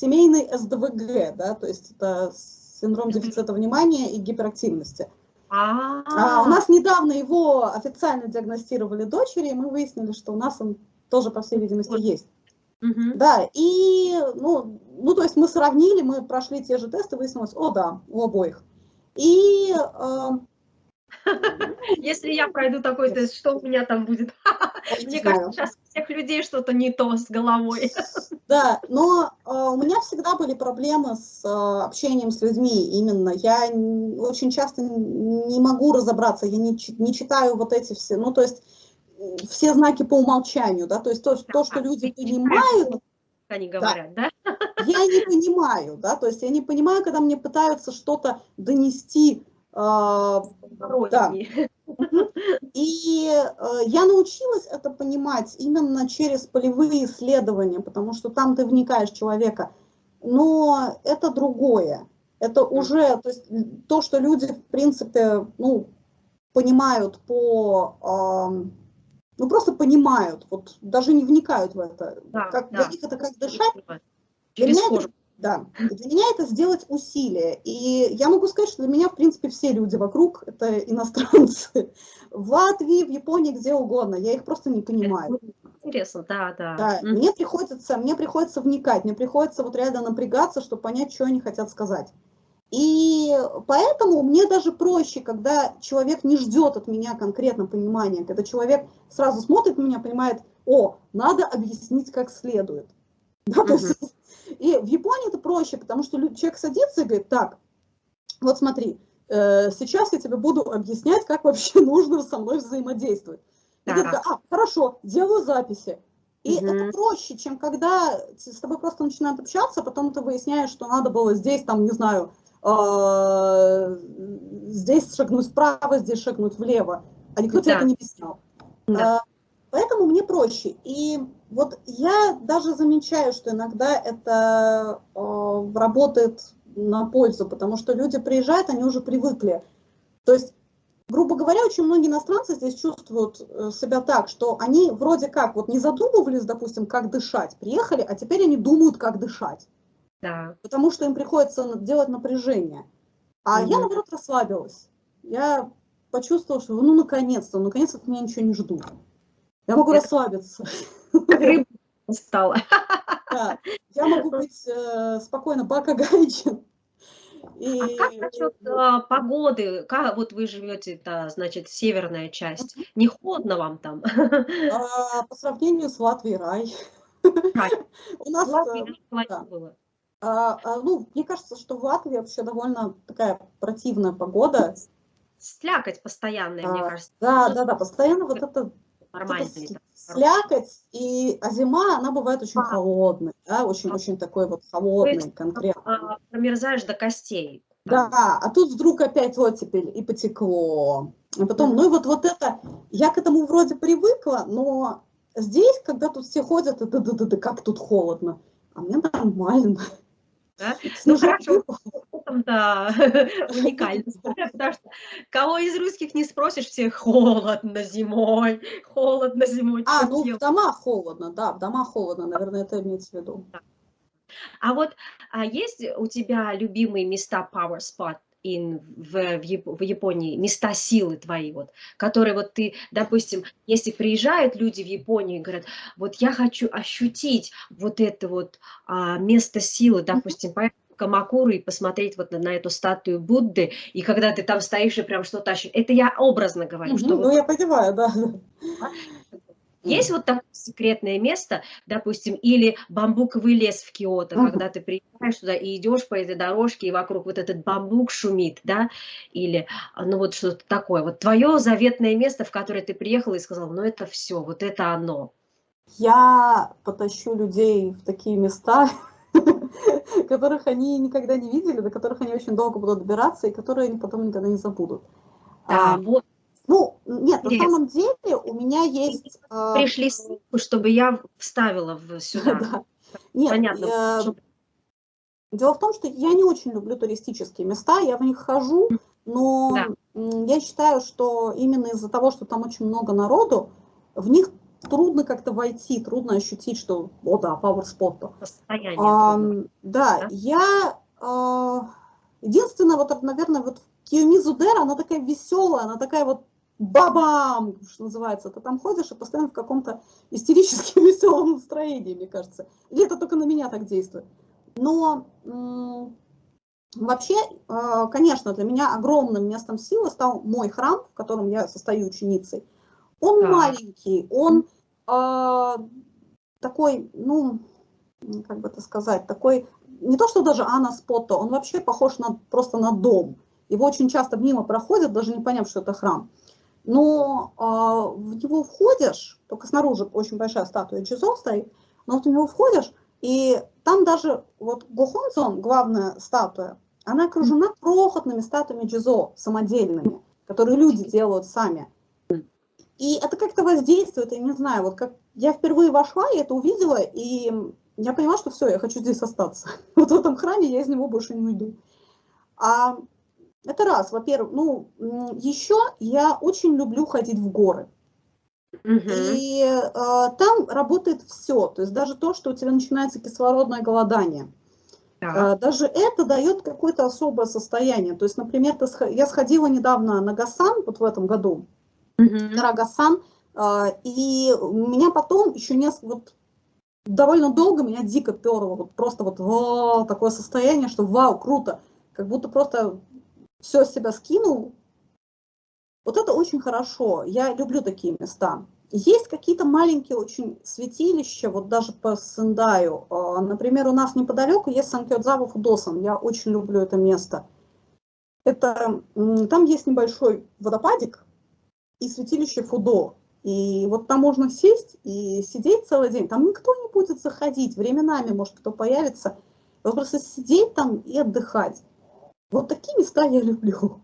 семейный СДВГ, да, то есть это синдром дефицита внимания и гиперактивности. А, -а, -а. у нас недавно его официально диагностировали дочери, и мы выяснили, что у нас он тоже, по всей видимости, есть. Угу. Да, и, ну, ну, то есть мы сравнили, мы прошли те же тесты, выяснилось, о, да, у обоих. И э, [laughs] Если я пройду такой тест, что у меня там будет? [laughs] Мне кажется, сейчас у всех людей что-то не то с головой. [laughs] Да, но э, у меня всегда были проблемы с э, общением с людьми именно. Я очень часто не могу разобраться, я не, не читаю вот эти все, ну то есть все знаки по умолчанию, да, то есть то, то что люди понимают, они говорят, да? да? Я не понимаю, да, то есть я не понимаю, когда мне пытаются что-то донести а, да. [laughs] И э, я научилась это понимать именно через полевые исследования, потому что там ты вникаешь в человека. Но это другое. Это уже, то есть то, что люди, в принципе, ну, понимают по, ну, просто понимают, вот даже не вникают в это. Да, как, да. Для них это как дышать. Для меня это да, для меня это сделать усилие. И я могу сказать, что для меня, в принципе, все люди вокруг – это иностранцы. [laughs] В Латвии, в Японии, где угодно. Я их просто не понимаю. Интересно, да, да. да mm. мне, приходится, мне приходится вникать, мне приходится вот реально напрягаться, чтобы понять, что они хотят сказать. И поэтому мне даже проще, когда человек не ждет от меня конкретно понимания, когда человек сразу смотрит на меня, понимает, о, надо объяснить как следует. Да, mm -hmm. то есть и в Японии это проще, потому что человек садится и говорит, так, вот смотри, э, сейчас я тебе буду объяснять, как вообще [laughs] нужно со мной взаимодействовать. И ты такая, а, хорошо, делаю записи. И угу. это проще, чем когда с тобой просто начинают общаться, потом ты выясняешь, что надо было здесь, там, не знаю, э, здесь шагнуть вправо, здесь шагнуть влево. А никто да. тебе это не объяснял. Да. Поэтому мне проще. И вот я даже замечаю, что иногда это э, работает на пользу, потому что люди приезжают, они уже привыкли. То есть, грубо говоря, очень многие иностранцы здесь чувствуют э, себя так, что они вроде как вот не задумывались, допустим, как дышать, приехали, а теперь они думают, как дышать. Да. Потому что им приходится делать напряжение. А угу. я, наоборот, расслабилась. Я почувствовала, что ну, наконец-то, наконец-то от меня ничего не ждут. Я могу Это... расслабиться. Рыба стала. [laughs] Да, я могу быть э, спокойно Бака Гайчин. И... А как насчет а, погоды? Как вот вы живете, это, значит, северная часть. Не холодно вам там? А, по сравнению с Латвией рай. рай. [laughs] У нас Латвии, э, да. было. А, а, ну, мне кажется, что в Латвии вообще довольно такая противная погода. Слякоть постоянная, а, мне кажется. Да, да, да, постоянно вот это нормально. слякоть, и, а зима, она бывает очень а. холодной, да, очень-очень а. такой вот холодный, есть, конкретный. А, промерзаешь до костей. Да, а тут вдруг опять оттепель и потекло. А потом, ну и вот, вот это, я к этому вроде привыкла, но здесь, когда тут все ходят, да, да, да, да, как тут холодно, а мне нормально. Да? Ну, хорошо, да, [laughs] уникальность, потому что кого из русских не спросишь, все холодно зимой, холодно зимой. А, ну в домах холодно, да, в домах холодно, наверное, это имеется в виду. А вот а есть у тебя любимые места Power Spot? In, в, в Японии, места силы твои, вот, которые вот ты, допустим, если приезжают люди в Японию и говорят, вот я хочу ощутить вот это вот а, место силы, допустим, поехать Камакуру и посмотреть вот на, на эту статую Будды, и когда ты там стоишь и прям что-то ощущаешь, это я образно говорю. Угу, что ну, вот, я понимаю, да. Есть вот такое секретное место, допустим, или бамбуковый лес в Киото, uh -huh. когда ты приезжаешь туда и идешь по этой дорожке, и вокруг вот этот бамбук шумит, да, или, ну вот что-то такое. Вот твое заветное место, в которое ты приехала и сказала, ну это все, вот это оно. Я потащу людей в такие места, [laughs] которых они никогда не видели, до которых они очень долго будут добираться, и которые они потом никогда не забудут. Да, а, вот ну, нет, на самом деле у меня есть... А, Пришли ссылку, чтобы я вставила в сюда. [laughs] да. Нет, Понятно. Я... Дело в том, что я не очень люблю туристические места, я в них хожу, но да. я считаю, что именно из-за того, что там очень много народу, в них трудно как-то войти, трудно ощутить, что, о да, power spot. Состояние. А, да, да, я... А, единственное, вот, наверное, вот Киомизу Дера, она такая веселая, она такая вот бабам, что называется, ты там ходишь и постоянно в каком-то истерически [laughs] веселом настроении, мне кажется. Или это только на меня так действует. Но вообще, э, конечно, для меня огромным местом силы стал мой храм, в котором я состою ученицей. Он да. маленький, он э, такой, ну, как бы это сказать, такой, не то что даже анаспото, он вообще похож на, просто на дом. Его очень часто мимо проходят, даже не поняв, что это храм но а, в него входишь, только снаружи очень большая статуя Джизо стоит, но вот в него входишь, и там даже вот Гохонзон, главная статуя, она окружена крохотными статуями Джизо, самодельными, которые люди делают сами. И это как-то воздействует, я не знаю, вот как я впервые вошла, я это увидела, и я поняла, что все, я хочу здесь остаться. [laughs] Вот в этом храме я из него больше не уйду. А это раз, во-первых. Ну, еще я очень люблю ходить в горы. Угу. И э, там работает все, то есть даже то, что у тебя начинается кислородное голодание. Да. Э, даже это дает какое-то особое состояние. То есть, например, ты, я сходила недавно на Гасан, вот в этом году, угу. на Гасан, э, и у меня потом еще несколько, вот довольно долго меня дико перло, вот просто вот о, такое состояние, что вау, круто, как будто просто все с себя скинул, вот это очень хорошо. Я люблю такие места. Есть какие-то маленькие очень святилища, вот даже по Сендаю. А, например, у нас неподалеку есть Санкёдзава Фудосан. Я очень люблю это место. Это, там есть небольшой водопадик и святилище Фудо. И вот там можно сесть и сидеть целый день. Там никто не будет заходить. Временами, может, кто появится. Вот просто сидеть там и отдыхать. Вот такие места я люблю.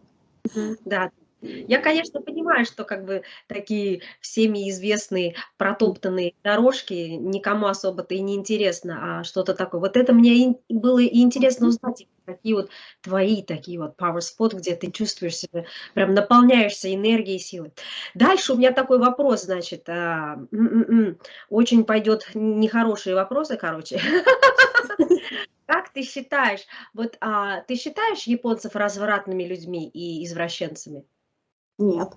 Да, я, конечно, понимаю, что как бы такие всеми известные протоптанные дорожки никому особо-то и не интересно, а что-то такое. Вот это мне и было и интересно узнать, какие вот твои такие вот power spot, где ты чувствуешь себя, прям наполняешься энергией, силой. Дальше у меня такой вопрос, значит, а, очень пойдет нехорошие вопросы, короче. [laughs] Как ты считаешь, вот а, ты считаешь японцев развратными людьми и извращенцами? Нет.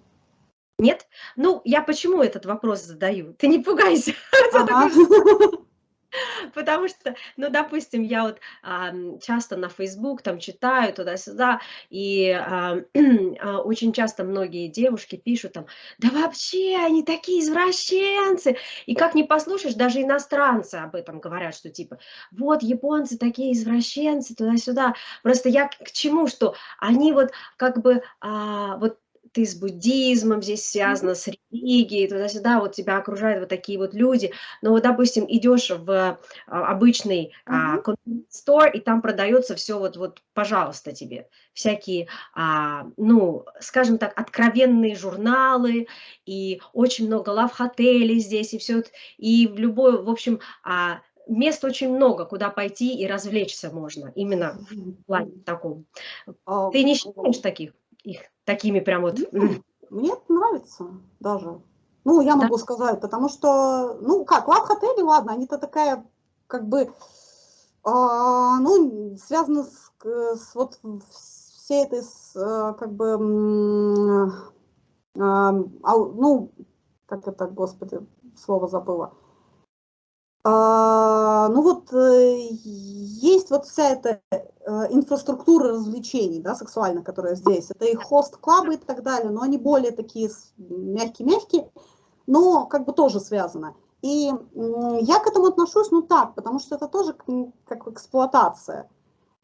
Нет? Ну, я почему этот вопрос задаю? Ты не пугайся. [laughs] Ага. [laughs] Потому что, ну, допустим, я вот а, часто на Facebook там читаю туда-сюда, и а, [clears throat] а, очень часто многие девушки пишут там, да вообще они такие извращенцы. И как не послушаешь, даже иностранцы об этом говорят, что типа, вот японцы такие извращенцы туда-сюда. Просто я к чему, что они вот как бы а, вот ты с буддизмом здесь связана, с религией, туда-сюда, вот тебя окружают вот такие вот люди. Но вот, допустим, идешь в а, обычный а, store, и там продается все вот, вот, пожалуйста, тебе. Всякие, а, ну, скажем так, откровенные журналы, и очень много лав-отелей здесь, и все, и в любой, в общем, а, мест очень много, куда пойти и развлечься можно, именно в плане таком. А, ты не считаешь таких? их такими прям вот... Мне это нравится даже. Ну, я могу да? сказать, потому что, ну как, лав-отели, ладно, они-то такая, как бы, а, ну, связаны с, с вот всей этой, э, как бы, ну, как это, господи, слово забыла. А, ну вот э, есть вот вся эта э, инфраструктура развлечений, да, сексуальных, которая здесь. Это и хост-клабы и так далее, но они более такие мягкие-мягкие, но как бы тоже связано. И я к этому отношусь, ну так, потому что это тоже как эксплуатация.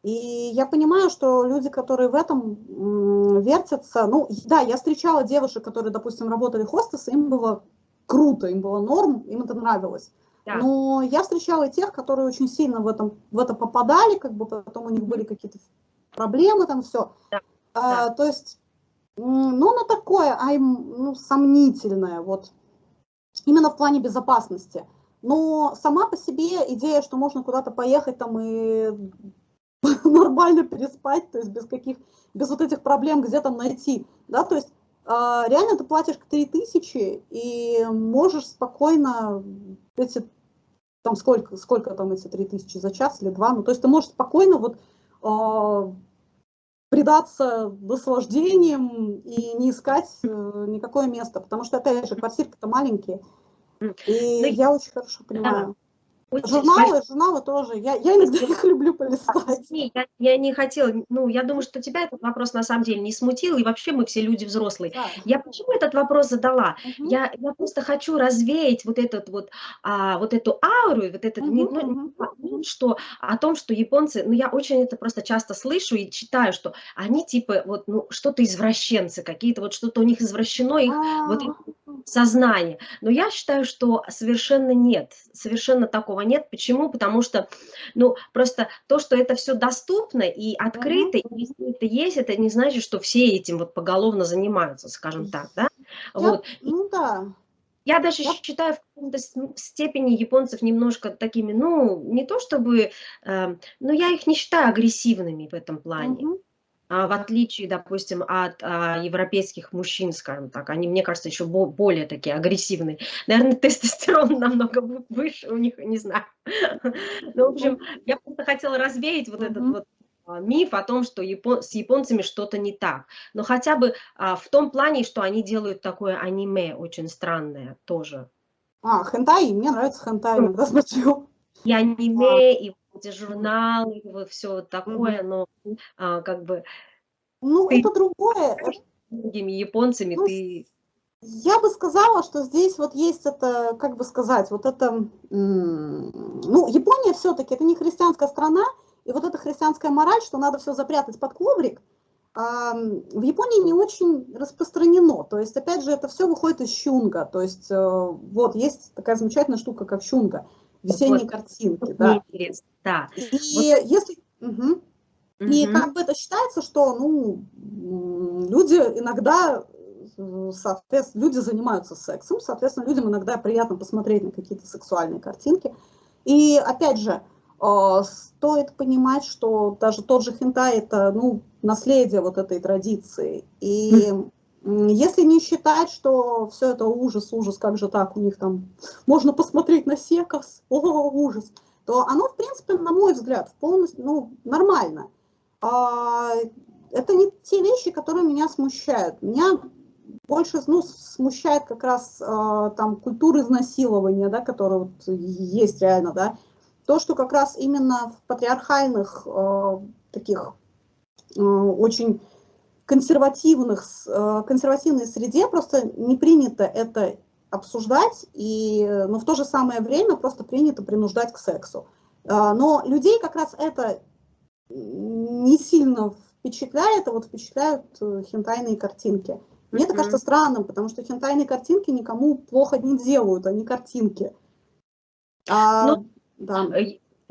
И я понимаю, что люди, которые в этом вертятся, ну да, я встречала девушек, которые, допустим, работали хостесы, им было круто, им было норм, им это нравилось. Да. Но я встречала тех, которые очень сильно в, этом, в это попадали, как бы потом у них были какие-то проблемы, там все. Да. А, да. То есть, ну, оно такое, а ну, сомнительное, вот, именно в плане безопасности. Но сама по себе идея, что можно куда-то поехать там и [laughs] нормально переспать, то есть без каких, без вот этих проблем, где там найти, да, то есть реально ты платишь 3000 и можешь спокойно эти, там сколько, сколько там эти 3000 за час или два, ну то есть ты можешь спокойно вот э, предаться наслаждениям и не искать э, никакое место, потому что, опять же, квартирки-то маленькие, и ну, я очень хорошо понимаю. Очень журналы, журналы тоже. Я, я иногда [laughs] их люблю полистать. Я, я не хотела, ну, я думаю, что тебя этот вопрос на самом деле не смутил, и вообще мы все люди взрослые. Да. Я почему этот вопрос задала? Угу. Я, я просто хочу развеять вот этот вот, а, вот эту ауру, вот этот, угу, не, ну, угу. что, о том, что японцы, ну, я очень это просто часто слышу и читаю, что они типа вот, ну, что-то извращенцы какие-то, вот что-то у них извращено, их а -а -а. вот сознание. Но я считаю, что совершенно нет, совершенно такого нет. Почему? Потому что, ну, просто то, что это все доступно и открыто, и если это есть, это не значит, что все этим вот поголовно занимаются, скажем так, да? Я, вот. Ну да. Я даже я... считаю в каком-то степени японцев немножко такими, ну, не то чтобы, э, но я их не считаю агрессивными в этом плане. Угу. А, в отличие, допустим, от а, европейских мужчин, скажем так, они, мне кажется, еще более такие агрессивные. Наверное, [laughs] тестостерон намного выше у них, не знаю. Ну, в общем, я просто хотела развеять вот этот вот а, миф о том, что япон, с японцами что-то не так. Но хотя бы а, в том плане, что они делают такое аниме очень странное тоже. А, хентай, мне нравится хентай, иногда смотрю. И аниме, а. и эти журналы, все такое, но а, как бы... Ну, ты, это другое. Многими японцами ну, ты... Я бы сказала, что здесь вот есть это, как бы сказать, вот это... Ну, Япония все-таки, это не христианская страна, и вот эта христианская мораль, что надо все запрятать под коврик, в Японии не очень распространено. То есть, опять же, это все выходит из щунга. То есть, э, вот, есть такая замечательная штука, как щунга весенние вот. картинки. Да. Интересно, да. И вот. если... Угу. Угу. И как бы это считается, что ну, люди иногда, соответственно, люди занимаются сексом, соответственно, людям иногда приятно посмотреть на какие-то сексуальные картинки. И опять же, э, стоит понимать, что даже тот же хентай – это ну, наследие вот этой традиции. И если не считать, что все это ужас, ужас, как же так, у них там можно посмотреть на секс, о, ужас, то оно, в принципе, на мой взгляд, полностью, ну, нормально. А, это не те вещи, которые меня смущают. Меня больше ну, смущает как раз а, там культура изнасилования, да, которая вот есть реально, да. То, что как раз именно в патриархальных а, таких а, очень консервативных, э, консервативной среде просто не принято это обсуждать, и, но в то же самое время просто принято принуждать к сексу. А, но людей как раз это не сильно впечатляет, а вот впечатляют э, хентайные картинки. Мне это кажется странным, потому что хентайные картинки никому плохо не делают, они картинки. А, ну, да.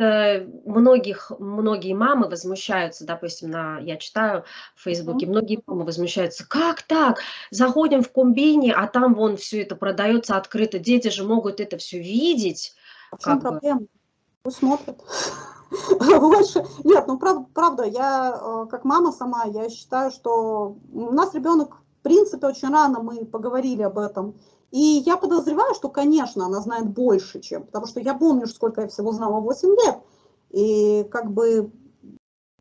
Э, многих, многие мамы возмущаются, допустим, на, я читаю в Фейсбуке, многие мамы возмущаются, как так, заходим в комбине, а там вон все это продается открыто, дети же могут это все видеть. А в чем проблема? Пусть смотрят. [laughs] Больше, нет, ну правда, правда, я э, как мама сама, я считаю, что у нас ребенок, в принципе, очень рано мы поговорили об этом, и я подозреваю, что, конечно, она знает больше, чем, потому что я помню, сколько я всего знала 8 лет, и как бы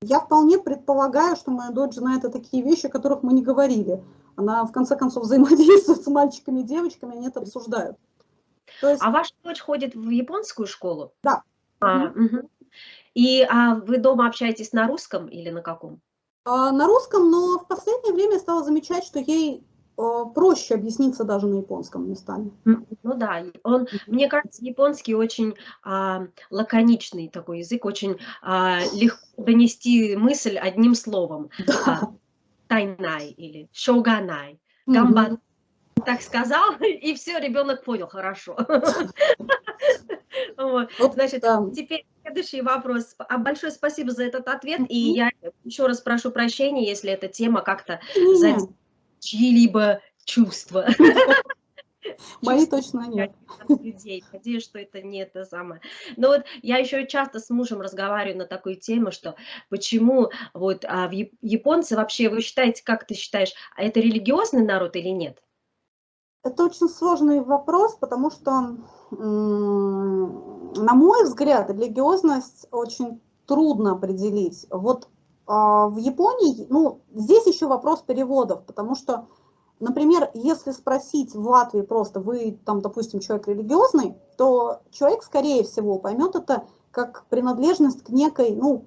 Я вполне предполагаю, что моя дочь знает о такие вещи, о которых мы не говорили. Она, в конце концов, [laughs] взаимодействует с мальчиками и девочками, они это обсуждают. есть... А ваша дочь ходит в японскую школу? Да. А, угу. И а вы дома общаетесь на русском или на каком? А, на русском, но в последнее время я стала замечать, что ей проще объясниться даже на японском местами. Ну да, он, мне кажется, японский очень а, лаконичный такой язык, очень а, легко донести мысль одним словом. [laughs] Да. А, тайнай или шоганай, гамбан. Mm -hmm. Так сказал, [laughs] и все, ребенок понял хорошо. [laughs] Вот. Значит, теперь следующий вопрос. А большое спасибо за этот ответ. И я еще раз прошу прощения, если эта тема как-то чьи-либо чувства. [laughs] Мои точно нет. Людей. Надеюсь, что это не это самое. Но вот я еще часто с мужем разговариваю на такую тему, что почему вот а, в японцы вообще, вы считаете, как ты считаешь, а это религиозный народ или нет? Это очень сложный вопрос, потому что, на мой взгляд, религиозность очень трудно определить. Вот в Японии, ну, здесь еще вопрос переводов, потому что, например, если спросить в Латвии просто, вы там, допустим, человек религиозный, то человек, скорее всего, поймет это как принадлежность к некой, ну,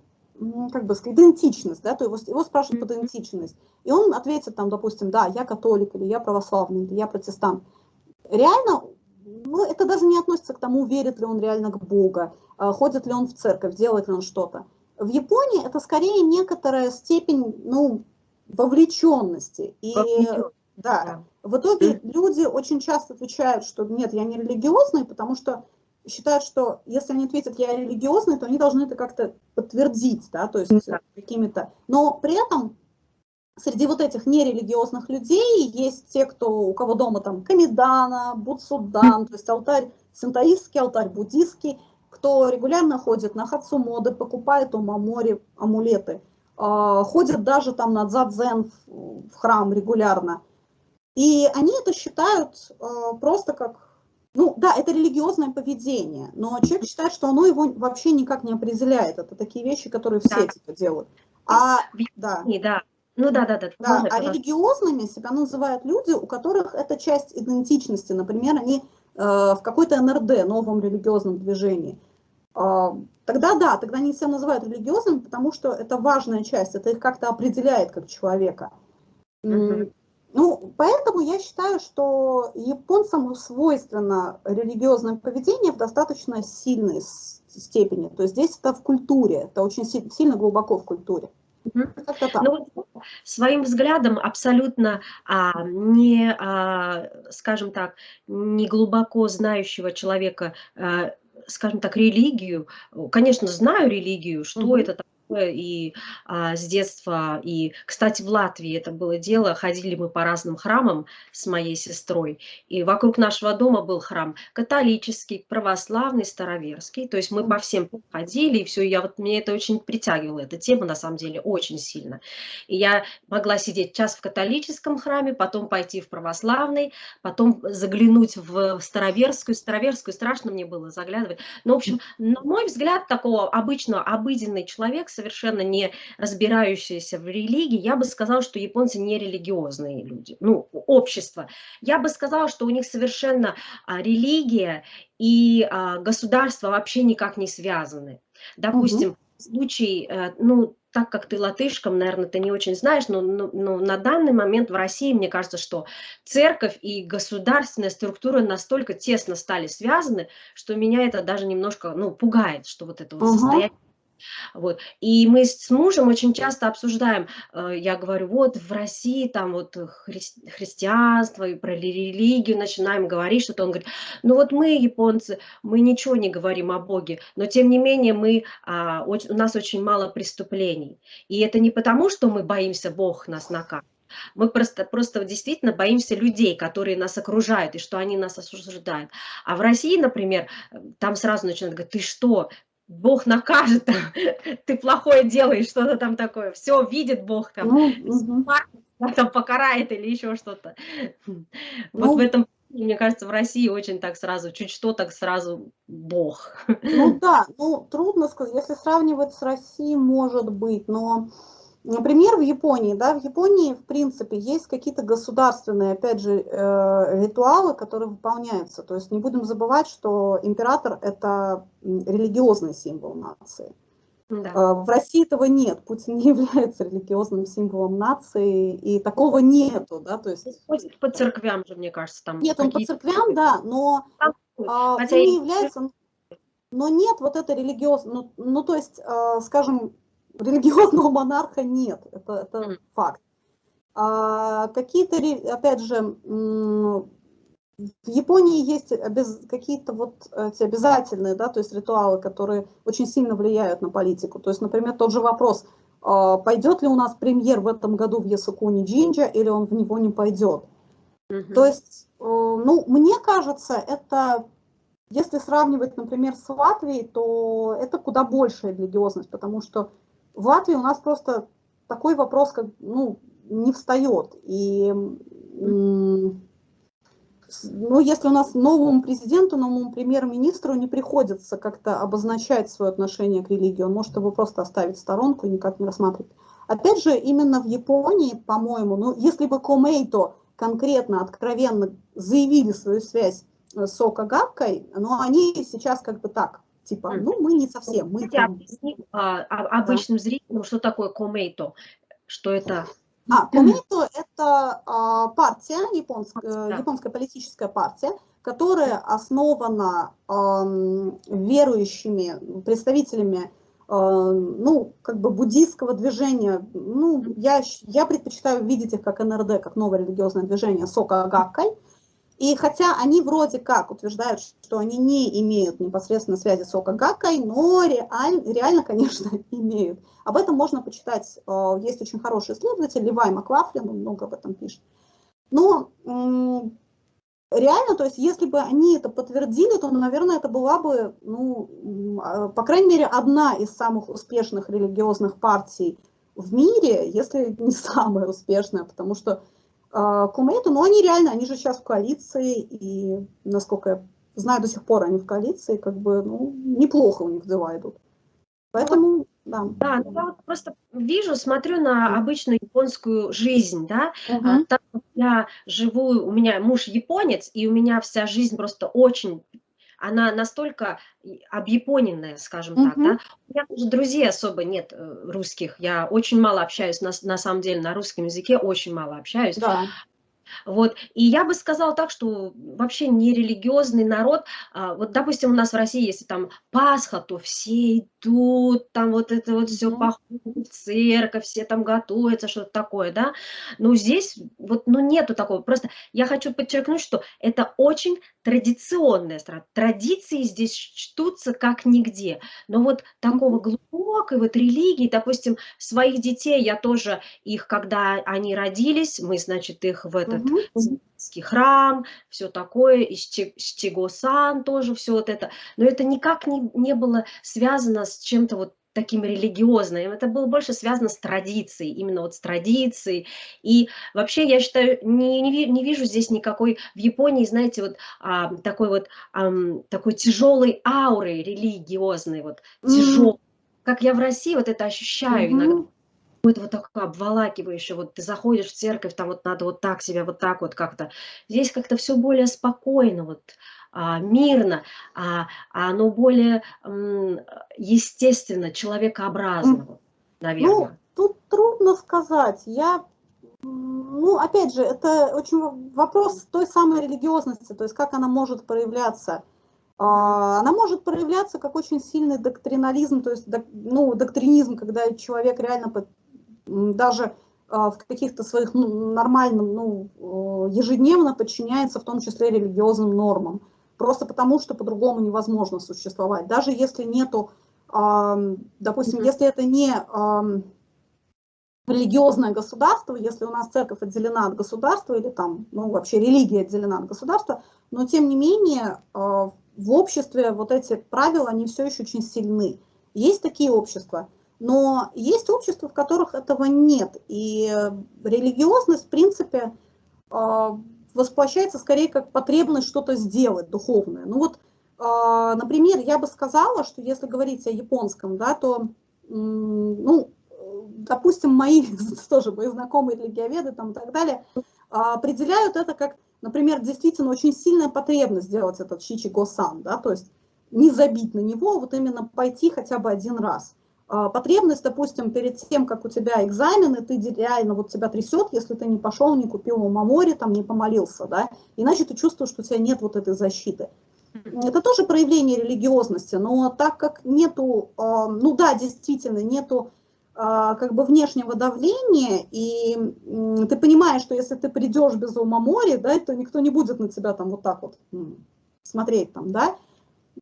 как бы сказать, идентичность, да, то его, его спрашивают под идентичность, и он ответит там, допустим, да, я католик, или я православный, или я протестант. Реально, ну, это даже не относится к тому, верит ли он реально к Богу, а, ходит ли он в церковь, делает ли он что-то. В Японии это скорее некоторая степень, ну, вовлеченности. И, да, да, в итоге люди очень часто отвечают, что нет, я не религиозный, потому что считают, что если они ответят «я религиозный», то они должны это как-то подтвердить, да, то есть да. какими-то... Но при этом среди вот этих нерелигиозных людей есть те, кто, у кого дома там камидана, будсудан, то есть алтарь синтаистский, алтарь буддийский, кто регулярно ходит на хацумоды, покупает у мамори амулеты, э, ходят даже там на дзадзен в, храм регулярно. И они это считают э, просто как ну да, это религиозное поведение, но человек считает, что оно его вообще никак не определяет. Это такие вещи, которые все да. типа делают. А, да. да. Ну да, да, да. да а религиозными себя называют люди, у которых это часть идентичности. Например, они в какой-то НРД, новом религиозном движении. Э, тогда да, тогда они себя называют религиозными, потому что это важная часть, это их как-то определяет как человека. Ну, поэтому я считаю, что японцам свойственно религиозное поведение в достаточно сильной степени. То есть здесь это в культуре, это очень сильно глубоко в культуре. Ну, своим взглядом абсолютно а, не, а, скажем так, не глубоко знающего человека, а, скажем так, религию, конечно, знаю религию, что угу. это и а, с детства, и, кстати, в Латвии это было дело, ходили мы по разным храмам с моей сестрой, и вокруг нашего дома был храм католический, православный, староверский, то есть мы по всем ходили, и все, я вот, мне это очень притягивала, эта тема, на самом деле, очень сильно. И я могла сидеть час в католическом храме, потом пойти в православный, потом заглянуть в староверскую, староверскую страшно мне было заглядывать. Но, в общем, на мой взгляд, такого обычного, обыденный человек, совершенно не разбирающиеся в религии, я бы сказала, что японцы не религиозные люди, ну, общество. Я бы сказала, что у них совершенно а, религия и а, государство вообще никак не связаны. Допустим, угу. случай, а, ну, так как ты латышком, наверное, ты не очень знаешь, но, но, но на данный момент в России, мне кажется, что церковь и государственная структура настолько тесно стали связаны, что меня это даже немножко ну, пугает, что вот это вот угу. состояние вот. И мы с мужем очень часто обсуждаем, э, я говорю, вот в России там вот хри христианство и про религию начинаем говорить что-то. Он говорит, ну вот мы, японцы, мы ничего не говорим о Боге, но тем не менее мы, а, у нас очень мало преступлений. И это не потому, что мы боимся, Бог нас накажет, мы просто, просто действительно боимся людей, которые нас окружают, и что они нас осуждают. А в России, например, э, там сразу начинают говорить, ты что, Бог накажет, ты плохое делаешь, что-то там такое. Все видит Бог там, ну, угу. там покарает или еще что-то. Вот ну, в этом мне кажется, в России очень так сразу, чуть что, так сразу бог. Ну да, ну трудно сказать, если сравнивать с Россией, может быть, но, например, в Японии, да, в Японии, в принципе, есть какие-то государственные, опять же, э, ритуалы, которые выполняются. То есть не будем забывать, что император – это религиозный символ нации. Да. А, в России этого нет. Путин не [laughs] является религиозным символом нации, и такого нету, да, то есть... Ходит по церквям же, мне кажется, там... Нет, он по церквям, да, но а, Хотя он не является... Но нет вот это религиозное, ну, ну, то есть, а, скажем, религиозного монарха нет, это, это mm. факт. А, какие-то, опять же, в Японии есть какие-то вот эти обязательные, да, то есть ритуалы, которые очень сильно влияют на политику. То есть, например, тот же вопрос, а, пойдет ли у нас премьер в этом году в Ясукуни Джинджа, или он в него не пойдет. То есть, э, ну, мне кажется, это, если сравнивать, например, с Латвией, то это куда большая религиозность, потому что в Латвии у нас просто такой вопрос, как, ну, не встает. И ну, если у нас новому президенту, новому премьер-министру не приходится как-то обозначать свое отношение к религии, он может его просто оставить в сторонку и никак не рассматривать. Опять же, именно в Японии, по-моему, ну, если бы Комейто конкретно, откровенно заявили свою связь с Сокагаккой, но они сейчас как бы так, типа, ну, мы не совсем. Мы там... объясни а, а, обычным да. зрителям, что такое Комейто, что это а, Комито – это а, партия, японская, да. японская политическая партия, которая основана а, верующими представителями ну, как бы буддийского движения. Ну, я, я предпочитаю видеть их как НРД, как новое религиозное движение Сока Гаккай. И хотя они вроде как утверждают, что они не имеют непосредственно связи с Окагакой, но реаль, реально, конечно, [laughs] имеют. Об этом можно почитать. Э, есть очень хороший исследователь, Левай Маклафлин, он много об этом пишет. Но реально, то есть если бы они это подтвердили, то, наверное, это была бы, ну, а, по крайней мере, одна из самых успешных религиозных партий в мире, если не [laughs] самая успешная, потому что Кумейту, но они реально, они же сейчас в коалиции, и, насколько я знаю, до сих пор они в коалиции, как бы, ну, неплохо у них дела идут. Поэтому, да. Да, ну, я вот просто вижу, смотрю на обычную японскую жизнь, да, угу. а, как я живу, у меня муж японец, и у меня вся жизнь просто очень она настолько объяпоненная, скажем mm -hmm. так, да. У меня даже друзей особо нет э, русских, я очень мало общаюсь, на, на самом деле на русском языке очень мало общаюсь. Да. Вот. И я бы сказала так, что вообще не религиозный народ, а, вот, допустим, у нас в России, если там Пасха, то все идут, там вот это вот все походят в церковь, все там готовятся, что-то такое, да. Но здесь вот, ну, нету такого. Просто я хочу подчеркнуть, что это очень традиционная страна. Традиции здесь чтутся как нигде. Но вот такого глубокой вот религии, допустим, своих детей я тоже их, когда они родились, мы, значит, их в этот mm-hmm. храм, все такое, и Штиго-сан тоже все вот это. Но это никак не, не было связано с чем-то вот таким религиозным, это было больше связано с традицией, именно вот с традицией. И вообще, я считаю, не, не, не вижу здесь никакой, в Японии, знаете, вот а, такой вот, а, такой тяжелой ауры религиозной, вот тяжелой. Mm. Как я в России вот это ощущаю mm -hmm. иногда какое-то вот такое обволакивающее, вот ты заходишь в церковь, там вот надо вот так себя, вот так вот как-то. Здесь как-то все более спокойно, вот мирно, а, а оно более естественно, человекообразно, наверное. Ну, тут трудно сказать. Я, ну, опять же, это очень вопрос той самой религиозности, то есть как она может проявляться. А, она может проявляться как очень сильный доктринализм, то есть ну, доктринизм, когда человек реально даже а, в каких-то своих ну, нормальных, ну, ежедневно подчиняется в том числе религиозным нормам. Просто потому, что по-другому невозможно существовать. Даже если нету, допустим, если это не религиозное государство, если у нас церковь отделена от государства или там, ну, вообще религия отделена от государства, но тем не менее а, в обществе вот эти правила, они все еще очень сильны. Есть такие общества, но есть общества, в которых этого нет. И религиозность, в принципе, а, воплощается скорее как потребность что-то сделать духовное. Ну вот, а, например, я бы сказала, что если говорить о японском, да, то, ну, допустим, мои [laughs] тоже мои знакомые религиоведы там и так далее а, определяют это как, например, действительно очень сильная потребность сделать этот шичи-го-сан, да, то есть не забить на него, вот именно пойти хотя бы один раз. А, потребность, допустим, перед тем, как у тебя экзамены, ты реально вот тебя трясет, если ты не пошел, не купил мамори, там не помолился, да, иначе ты чувствуешь, что у тебя нет вот этой защиты. Это тоже проявление религиозности, но так как нету, а, ну да, действительно, нету а, как бы внешнего давления, и ты понимаешь, что если ты придешь без умомори, да, то никто не будет на тебя там вот так вот смотреть там, да,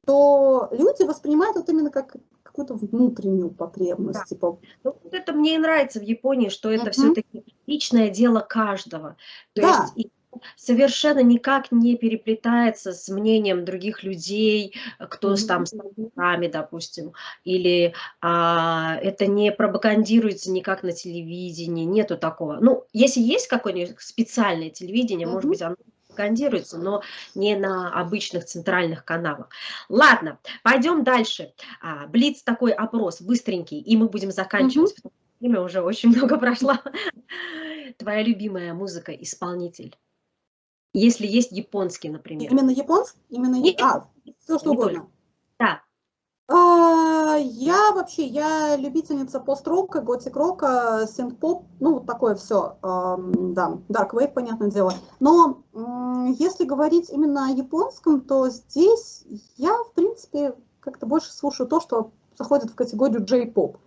то люди воспринимают это именно как какую-то внутреннюю потребность. Да. Типа... Ну, вот это мне и нравится в Японии, что это uh-huh. все-таки личное дело каждого. То да. есть совершенно никак не переплетается с мнением других людей, кто mm-hmm. там с нами, допустим, или а, это не пропагандируется никак на телевидении, нету такого. Ну, если есть какое-нибудь специальное телевидение, mm-hmm. может быть, оно пропагандируется, но не на обычных центральных каналах. Ладно, пойдем дальше. А, Блиц такой опрос, быстренький, и мы будем заканчивать, потому что время уже очень много прошло. Твоя любимая музыка, исполнитель? Если есть японский, например. Именно японский? Именно не, а, все что угодно. Да. А, я вообще, я любительница пост-рока, готик-рока, синт-поп, ну вот такое все, да, Dark Wave, понятное дело. Но если говорить именно о японском, то здесь я, в принципе, как-то больше слушаю то, что заходит в категорию J-pop,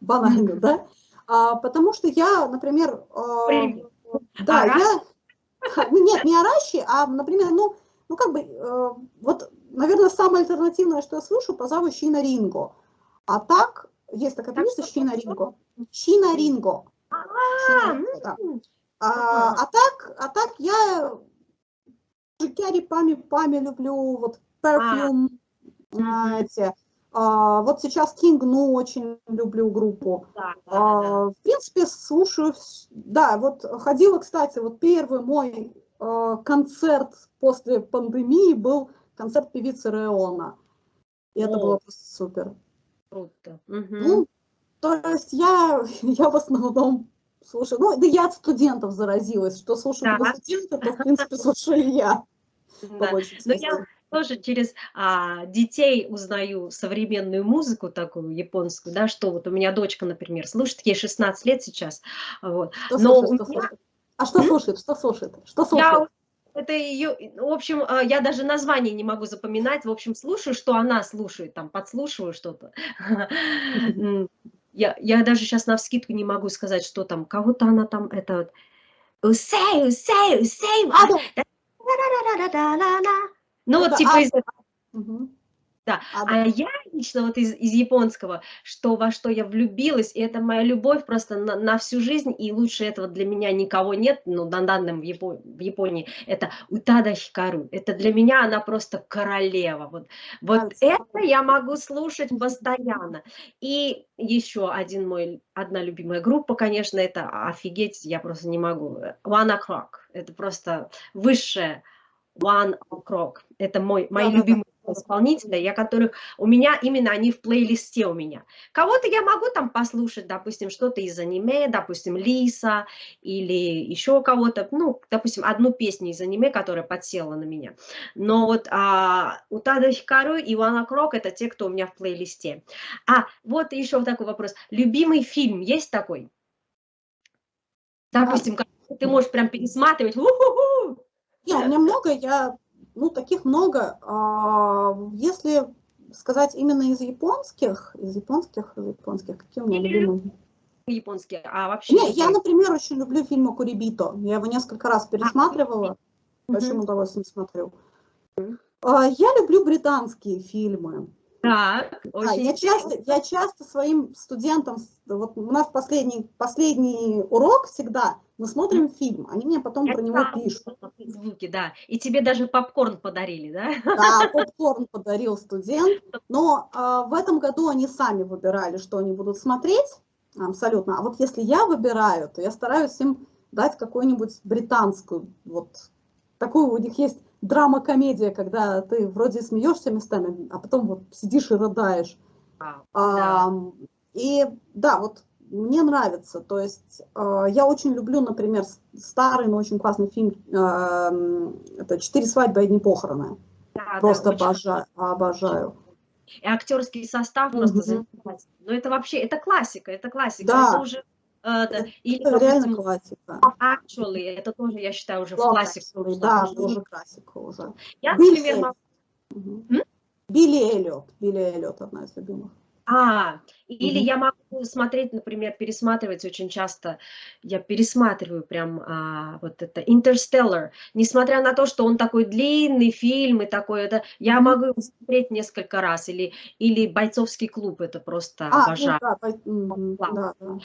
банально, да, а, потому что я, например, э, да, я, ну, [laughs] нет, не Араши, а, например, ну, ну как бы, э, вот наверное, самое альтернативное, что я слышу, пожалуй, Щина Ринго. А так, есть такая певица Щина Ринго. Щина Ринго. А, а так, а так я Кяри Пами Пами люблю, вот Perfume, а. эти. А, вот сейчас King Ну очень люблю группу. Да, да, а, да. В принципе, слушаю, да, вот ходила, кстати, вот первый мой а, концерт после пандемии был концерт певицы Реона. И О. это было просто супер. Круто. Угу. Ну, то есть я, [laughs] я в основном слушаю, ну, да я от студентов заразилась, что слушаю да. студенты, то, в принципе, [laughs] слушаю я. Да. Но я тоже через а, детей узнаю современную музыку такую японскую, да, что вот у меня дочка, например, слушает, ей 16 лет сейчас, вот. Что Но слушает, меня... что слушает? А что слушает? Что слушает? Что слушает? Я это ее, в общем, а, я даже название не могу запоминать, в общем, слушаю, что она слушает, там, подслушиваю что-то. [laughs] Я, я даже сейчас на вскидку не могу сказать, что там, кого-то она там, это вот, усей, усей, усей, ну вот типа из. Да, а, а я лично вот из, из японского, что во что я влюбилась, и это моя любовь просто на, на всю жизнь, и лучше этого для меня никого нет, ну, на данном в, Япо, в Японии, это Утада Хикару, это для меня она просто королева, вот, вот это я могу слушать постоянно. И еще один мой, одна любимая группа, конечно, это офигеть, я просто не могу, One O'Clock, это просто высшее One O'Clock, это мой, мои да, любимые исполнителя, я которых, у меня именно они в плейлисте у меня. Кого-то я могу там послушать, допустим, что-то из аниме, допустим, Лиса или еще кого-то, ну, допустим, одну песню из аниме, которая подсела на меня. Но вот а, Утада Хикару и Вана Крок это те, кто у меня в плейлисте. А, вот еще такой вопрос. Любимый фильм есть такой? Допустим, ты можешь прям пересматривать. У-ху-ху! Нет, у меня много, я ну, таких много. А, если сказать именно из японских, из японских, из японских, какие у меня любимые? Японские, а вообще... Не, я, например, очень люблю фильм Курибито. Я его несколько раз пересматривала. А, большим угу. удовольствием смотрю. А, я люблю британские фильмы. Так, очень да, я, часто, я часто своим студентам, вот у нас последний, последний урок всегда, мы смотрим фильм, они мне потом я про него пишут. Звуки, да, и тебе даже попкорн подарили, да? Да, попкорн подарил студент, но а, в этом году они сами выбирали, что они будут смотреть, абсолютно. А вот если я выбираю, то я стараюсь им дать какую-нибудь британскую вот такой у них есть драма-комедия, когда ты вроде смеешься местами, а потом вот сидишь и рыдаешь. А, да. и да, вот мне нравится. То есть э, я очень люблю, например, старый, но очень классный фильм. э, это «Четыре свадьбы, одни похороны». Да, да, Просто очень обожаю, обожаю. И актерский состав просто Мгм. замечательный. Но это вообще, это классика, это классика. Да. Это уже, э, да, или, Это реально классика. Actually, это тоже, я считаю, уже Love классику. Actually. Да, тоже классика уже. Я, Билли например, могу... Билли Эллиот. Билли Эллиот одна из любимых. А, или Мгм. я могу смотреть, например, пересматривать очень часто, я пересматриваю прям а, вот это Interstellar, несмотря на то, что он такой длинный фильм и такой, это, я Мгм. могу его смотреть несколько раз, или, или «Бойцовский клуб», это просто А, ну обожаю. да, мгм, Класс. да, да.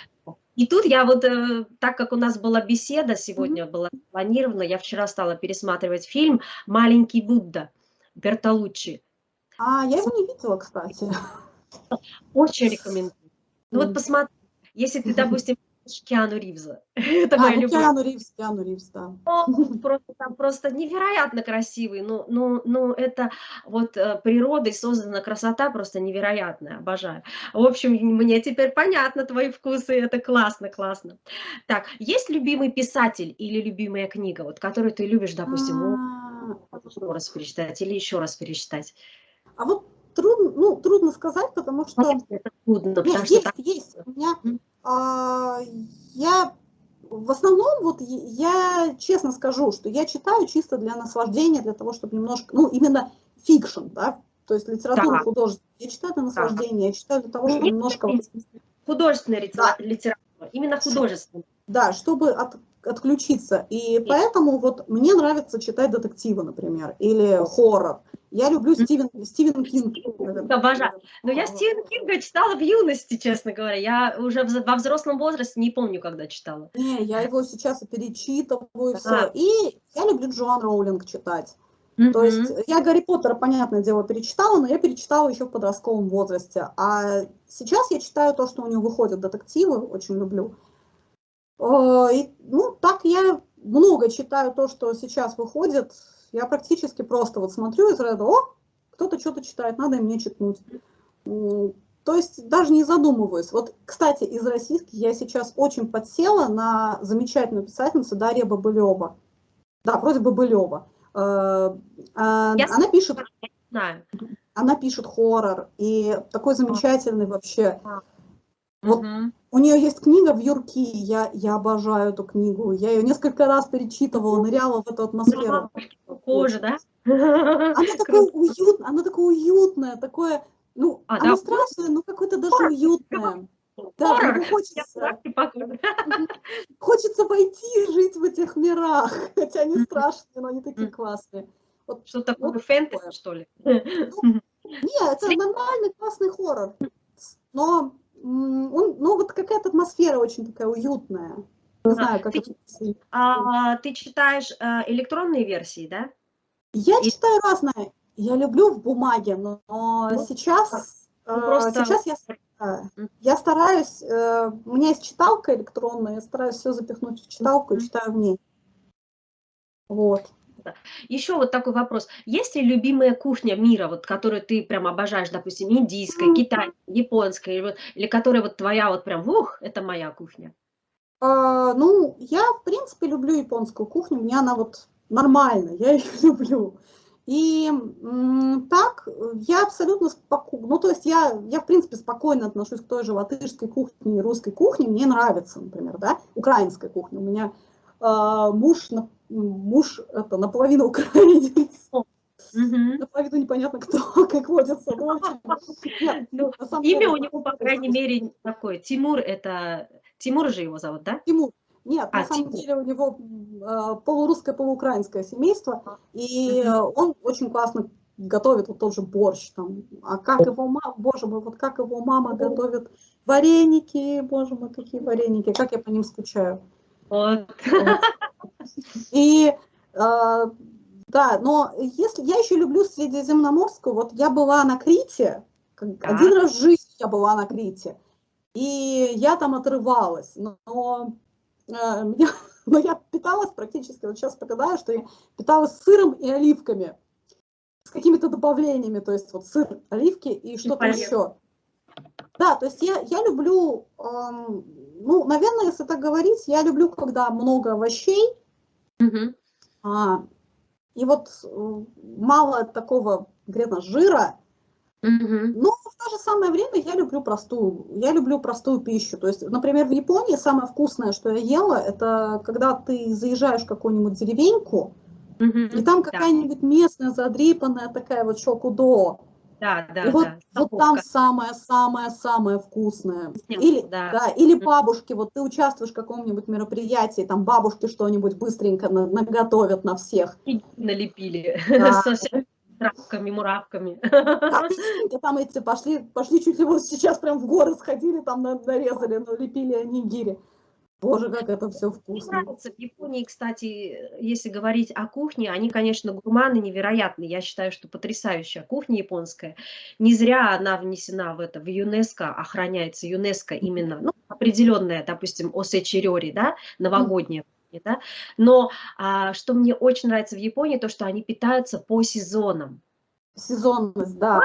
И тут я вот, э, так как у нас была беседа сегодня, была запланирована, я вчера стала пересматривать фильм «Маленький Будда» Бертолуччи. А, я его не видела, кстати. Очень рекомендую. Ну вот посмотри, если ты, допустим, Киану Ривза, [laughs] это А, моя ну любовь. Киану Ривз, Киану Ривз, да. Он просто, там просто невероятно красивый. Ну, ну, ну, это вот э, природой создана красота просто невероятная, обожаю. В общем, мне теперь понятно твои вкусы, это классно, классно. Так, есть любимый писатель или любимая книга, вот, которую ты любишь, допустим, А, еще раз перечитать или еще раз перечитать? А вот трудно, ну, трудно сказать, потому что... Это трудно, Нет, потому что есть, так- есть. У меня, а, я в основном, вот я честно скажу, что я читаю чисто для наслаждения, для того, чтобы немножко, ну, именно fiction, да, то есть литературу Да. художественную. Я читаю для наслаждения, я читаю для того, чтобы Нет, немножко, нет, художественная Да. литература, именно художественная. да, чтобы от- отключиться. И поэтому вот мне нравится читать детективы, например, или хоррор. Я люблю Стивен, Стивен Кинг. Обожаю. Но я Стивена Кинга читала в юности, честно говоря. Я уже во взрослом возрасте не помню, когда читала. Не, я его сейчас и перечитываю, и все. И я люблю Джоан Роулинг читать. То есть я Гарри Поттера, понятное дело, перечитала, но я перечитала еще в подростковом возрасте. А сейчас я читаю то, что у него выходят детективы, очень люблю. Э, И, ну, так я много читаю то, что сейчас выходит. Я практически просто вот смотрю из ряда, о, кто-то что-то читает, надо и мне читнуть. То есть даже не задумываюсь. Вот, кстати, из российских я сейчас очень подсела на замечательную писательницу Дарья Бабылева. Да, вроде Бабылева. Э, а, Я Она пишет, Знаю. она пишет хоррор, и такой замечательный вообще. Вот Мгм. У нее есть книга в Юрки, я, я обожаю эту книгу. Я ее несколько раз перечитывала, ныряла в эту атмосферу. Кожа, да? Она [laughs] такая уютная, она такая уютная, такое, ну, А, она да, страшная, но какое-то даже уютное. Да, Хоррор. ну, хочется, хочется войти и жить в этих мирах, [laughs] хотя они страшные, но они такие классные. Что такое Вот фэнтези, такое. что ли? Нет, это нормальный классный хоррор, но он, ну вот какая-то атмосфера очень такая уютная. Не знаю, как Ты- это объяснить. А, ты читаешь э, электронные версии, да? Я И- читаю разное. Я люблю в бумаге, но Ну, сейчас, ну, э, просто- сейчас я, э, я стараюсь, у меня есть читалка электронная, я стараюсь все запихнуть в читалку и читаю в ней. Вот. Еще вот такой вопрос. Есть ли любимая кухня мира, вот, которую ты прям обожаешь, допустим, индийская, китайская, японская, или, вот, или которая вот твоя вот прям, ух, это моя кухня? А, ну, я, в принципе, люблю японскую кухню, мне она вот нормальная, я [laughs] ее люблю. И так, э, я абсолютно спокойно, ну, то есть я, я, в принципе, спокойно отношусь к той же латышской кухне и русской кухне, мне нравится, например, да, украинская кухня. У меня а, муж, муж это, наполовину украинец, Мгм. наполовину непонятно кто, [laughs] как водится. Ну, имя у него, по крайней мере, такое. Тимур это... Тимур же его зовут, да? Тимур. Нет, А, на самом Тимур. деле у него э, полурусское, полуукраинское семейство, и э, он очень классно готовит вот тот же борщ там. А как его мама, боже мой, вот как его мама готовит вареники, боже мой, какие вареники, как я по ним скучаю. Вот. Вот. И э, да, но если я еще люблю Средиземноморскую, вот я была на Крите, один раз в жизни я была на Крите, и я там отрывалась, но, но э, [laughs] меня, но я питалась практически, вот сейчас вспоминаю, что я питалась сыром и оливками, с какими-то добавлениями, то есть вот сыр, оливки и что-то еще. Да, то есть я, я люблю, эм, ну, наверное, если так говорить, я люблю, когда много овощей, угу. а, и вот э, мало такого конкретно жира, Mm-hmm. Но в то же самое время я люблю простую, я люблю простую пищу. То есть, например, в Японии самое вкусное, что я ела, это когда ты заезжаешь в какую-нибудь деревеньку, mm-hmm. и там какая-нибудь местная задрипанная такая вот шокудо. Да, да, и вот, да. вот там самое-самое-самое вкусное. Или, да. Да, или бабушки, вот ты участвуешь в каком-нибудь мероприятии, там бабушки что-нибудь быстренько наготовят на всех. И [laughs] налепили. Да. [laughs] Травками, муравками. [laughs] Да, там эти пошли, пошли чуть ли вот сейчас прям в горы сходили, там нарезали, но лепили анигири. Боже, как это все вкусно. Мне нравится в Японии, кстати, если говорить о кухне, они, конечно, гурманы невероятные. Я считаю, что потрясающая кухня японская. Не зря она внесена в это, в ЮНЕСКО, охраняется ЮНЕСКО именно, ну, определенная, допустим, осечерёри, да, новогодняя да? Но а, что мне очень нравится в Японии, то, что они питаются по сезонам. Сезонность, да.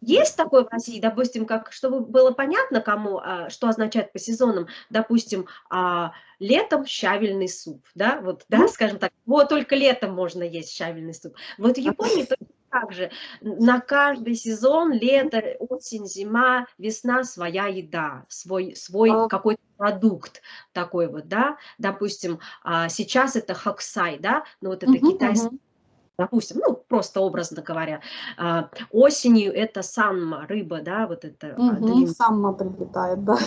Есть такое в России, допустим, как, чтобы было понятно, кому, а, что означает по сезонам, допустим, а, летом щавельный суп, да, вот, да, скажем так, вот только летом можно есть щавельный суп. Вот в Японии так же, на каждый сезон, лето, осень, зима, весна, своя еда, свой, свой а... какой-то продукт такой вот, да, допустим, а, сейчас это хоксай, да, ну вот это китайский, допустим, ну, просто образно говоря, а, осенью это самма, рыба, да, вот это. Угу. Самма прилетает, да.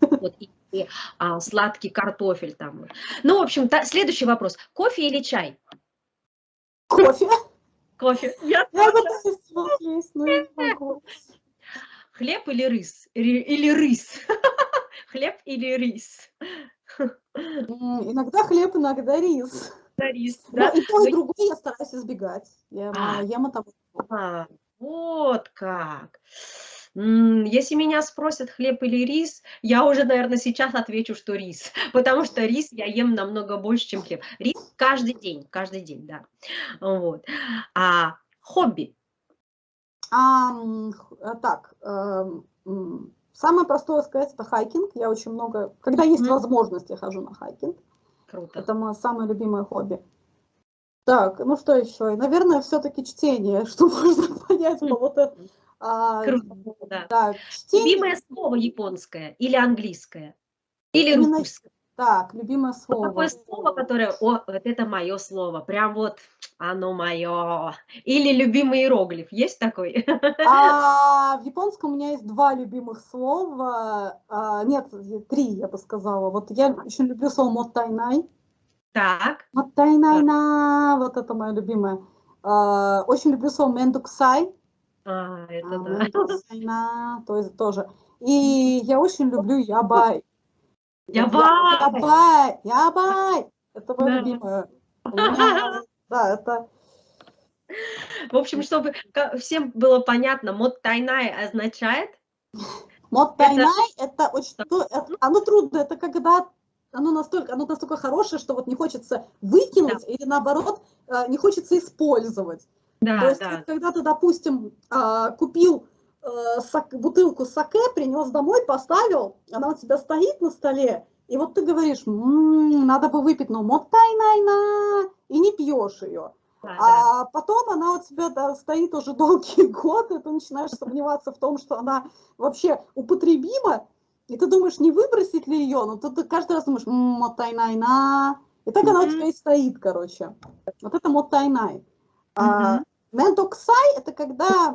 Вот, и, и а, сладкий картофель там. Ну, в общем, та, следующий вопрос. Кофе или чай? Кофе. Кофе. Я, Я пытаюсь но не могу. Хлеб или рис? Или рис? [laughs] Хлеб или рис? [laughs] Иногда хлеб, иногда рис. Да, рис, да. Ну, и то, и другое я стараюсь избегать. Я а, ем это. А, вот как. Если меня спросят, хлеб или рис, я уже, наверное, сейчас отвечу, что рис, [laughs] потому что рис я ем намного больше, чем хлеб. Рис каждый день, каждый день, да. Вот. А хобби? А, так, э, самое простое сказать, это hiking. Я очень много, когда есть mm -hmm. возможность, я хожу на hiking. Круто. Это мое самое любимое хобби. Так, ну что еще? Наверное, все-таки чтение, [laughs] что можно понять по вот это а, Круто, да. да чтение... Любимое слово японское или английское? Или Именно... русское? Так, любимое слово. Такое слово, которое, о, вот это мое слово, прям вот оно мое. Или любимый иероглиф, есть такой? А, [laughs] в японском у меня есть два любимых слова, а, нет, три, я бы сказала. Вот я очень люблю слово もったいない. Так. もったいないな, вот это мое любимое. А, очень люблю слово めんどくさい. А, это да. Война, то есть тоже. И [laughs] я очень люблю やばい. やばい! やばい! やばい! Это мое любимое. Да, это... В общем, чтобы всем было понятно, мод тайнай означает? Мод тайнай это, это очень... Ну, оно трудно, это когда оно настолько, оно настолько хорошее, что вот не хочется выкинуть да. или наоборот э, не хочется использовать. Да, То есть, да. когда ты, допустим, а, купил э, бутылку саке, принес домой, поставил, она у тебя стоит на столе, и вот ты говоришь, м-м, надо бы выпить, но мотай-най-на, и не пьешь ее. Да, а да. потом она у тебя да, стоит уже долгие [laughs] годы, ты начинаешь сомневаться в том, что она вообще употребима, и ты думаешь, не выбросить ли ее, но ты, ты каждый раз думаешь, мотай-най-на, и так она у тебя и стоит, короче. Вот это мотай-най. Mm-hmm. Мендоксай – это когда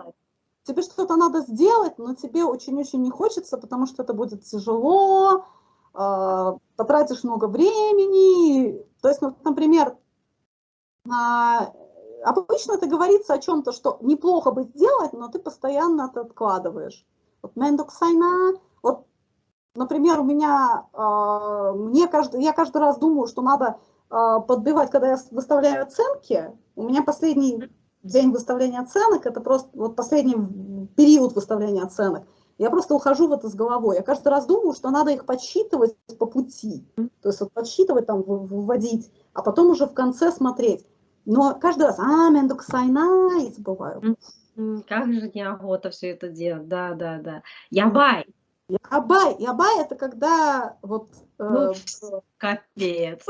тебе что-то надо сделать, но тебе очень-очень не хочется, потому что это будет тяжело, э, потратишь много времени. То есть, например, э, обычно это говорится о чем-то, что неплохо бы сделать, но ты постоянно это откладываешь. Вот мендоксайна, вот, например, у меня, э, мне каждый, я каждый раз думаю, что надо подбивать, когда я выставляю оценки. У меня последний день выставления оценок, это просто вот последний период выставления оценок. Я просто ухожу в это с головой. Я каждый раз думаю, что надо их подсчитывать по пути. То есть вот подсчитывать, там, выводить, а потом уже в конце смотреть. Но каждый раз, а, мендук сайна, и забываю. Как же неохота все это делать, да, да, да. Ябай. Ябай, ябай это когда вот... Э, ну, капец.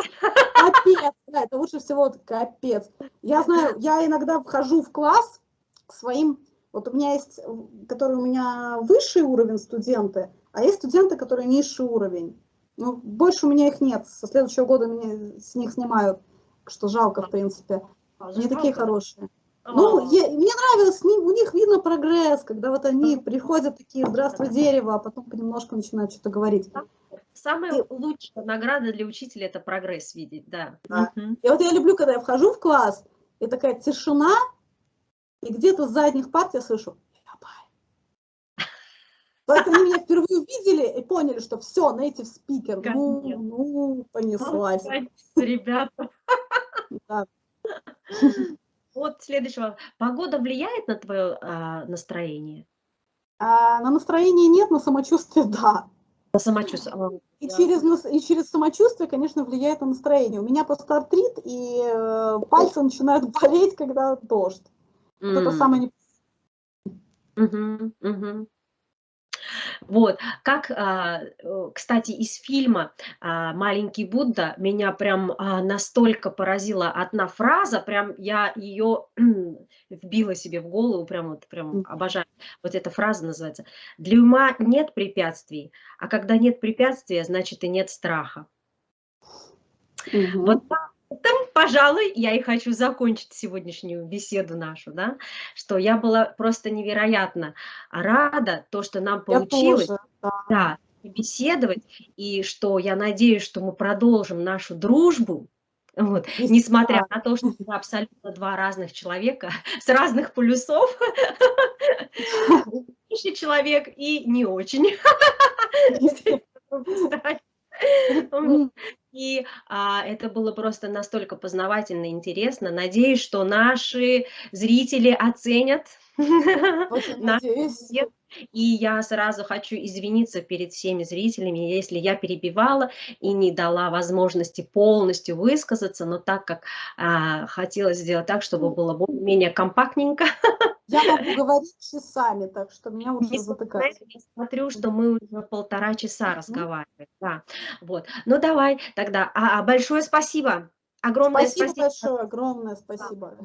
Капец, да, это лучше всего вот капец. Я знаю, я иногда вхожу в класс к своим... Вот у меня есть, которые у меня высший уровень студенты, а есть студенты, которые низший уровень. Ну, больше у меня их нет. Со следующего года меня с них снимают, что жалко, в принципе. Они такие хорошие. Ну, я, мне нравилось, у них видно прогресс, когда вот они приходят такие, здравствуй, дерево, а потом понемножку начинают что-то говорить. Самая и, лучшая награда для учителя – это прогресс видеть, да. да. Угу. И вот я люблю, когда я вхожу в класс, и такая тишина, и где-то с задних парт я слышу Поэтому они меня впервые увидели и поняли, что все, native speaker. Ну, ну, понеслась. Ребята. Да. [laughs] Вот следующего. Погода влияет на твое а, настроение? А, на настроение нет, на самочувствие да. На самочувствие. И, да. через, и через самочувствие, конечно, влияет на настроение. У меня постартрит, и э, пальцы начинают [laughs] болеть, когда дождь. Mm. Это самое не... Угу, угу. Вот, как, а, э, кстати, из фильма а, «Маленький Будда» меня прям а, настолько поразила одна фраза, прям я ее вбила себе в голову, прям вот прям обожаю. Вот эта фраза называется «Для ума нет препятствий, а когда нет препятствия, значит и нет страха». Угу. Вот этом, пожалуй, я и хочу закончить сегодняшнюю беседу нашу, да, что я была просто невероятно рада, то, что нам получилось тоже, да. Да, беседовать, и что я надеюсь, что мы продолжим нашу дружбу, вот, несмотря на то, что мы абсолютно два разных человека [laughs] с разных полюсов, [laughs] человек и не очень. [laughs] И а, это было просто настолько познавательно и интересно. Надеюсь, что наши зрители оценят [laughs] И я сразу хочу извиниться перед всеми зрителями, если я перебивала и не дала возможности полностью высказаться, но так как а, хотела сделать так, чтобы было более-менее компактненько. [laughs] Я могу говорить часами, так что меня уже затыкает. Я смотрю, что мы уже полтора часа разговариваем. Да. Вот. Ну давай тогда. А, а большое спасибо. Огромное спасибо. Спасибо большое, огромное спасибо.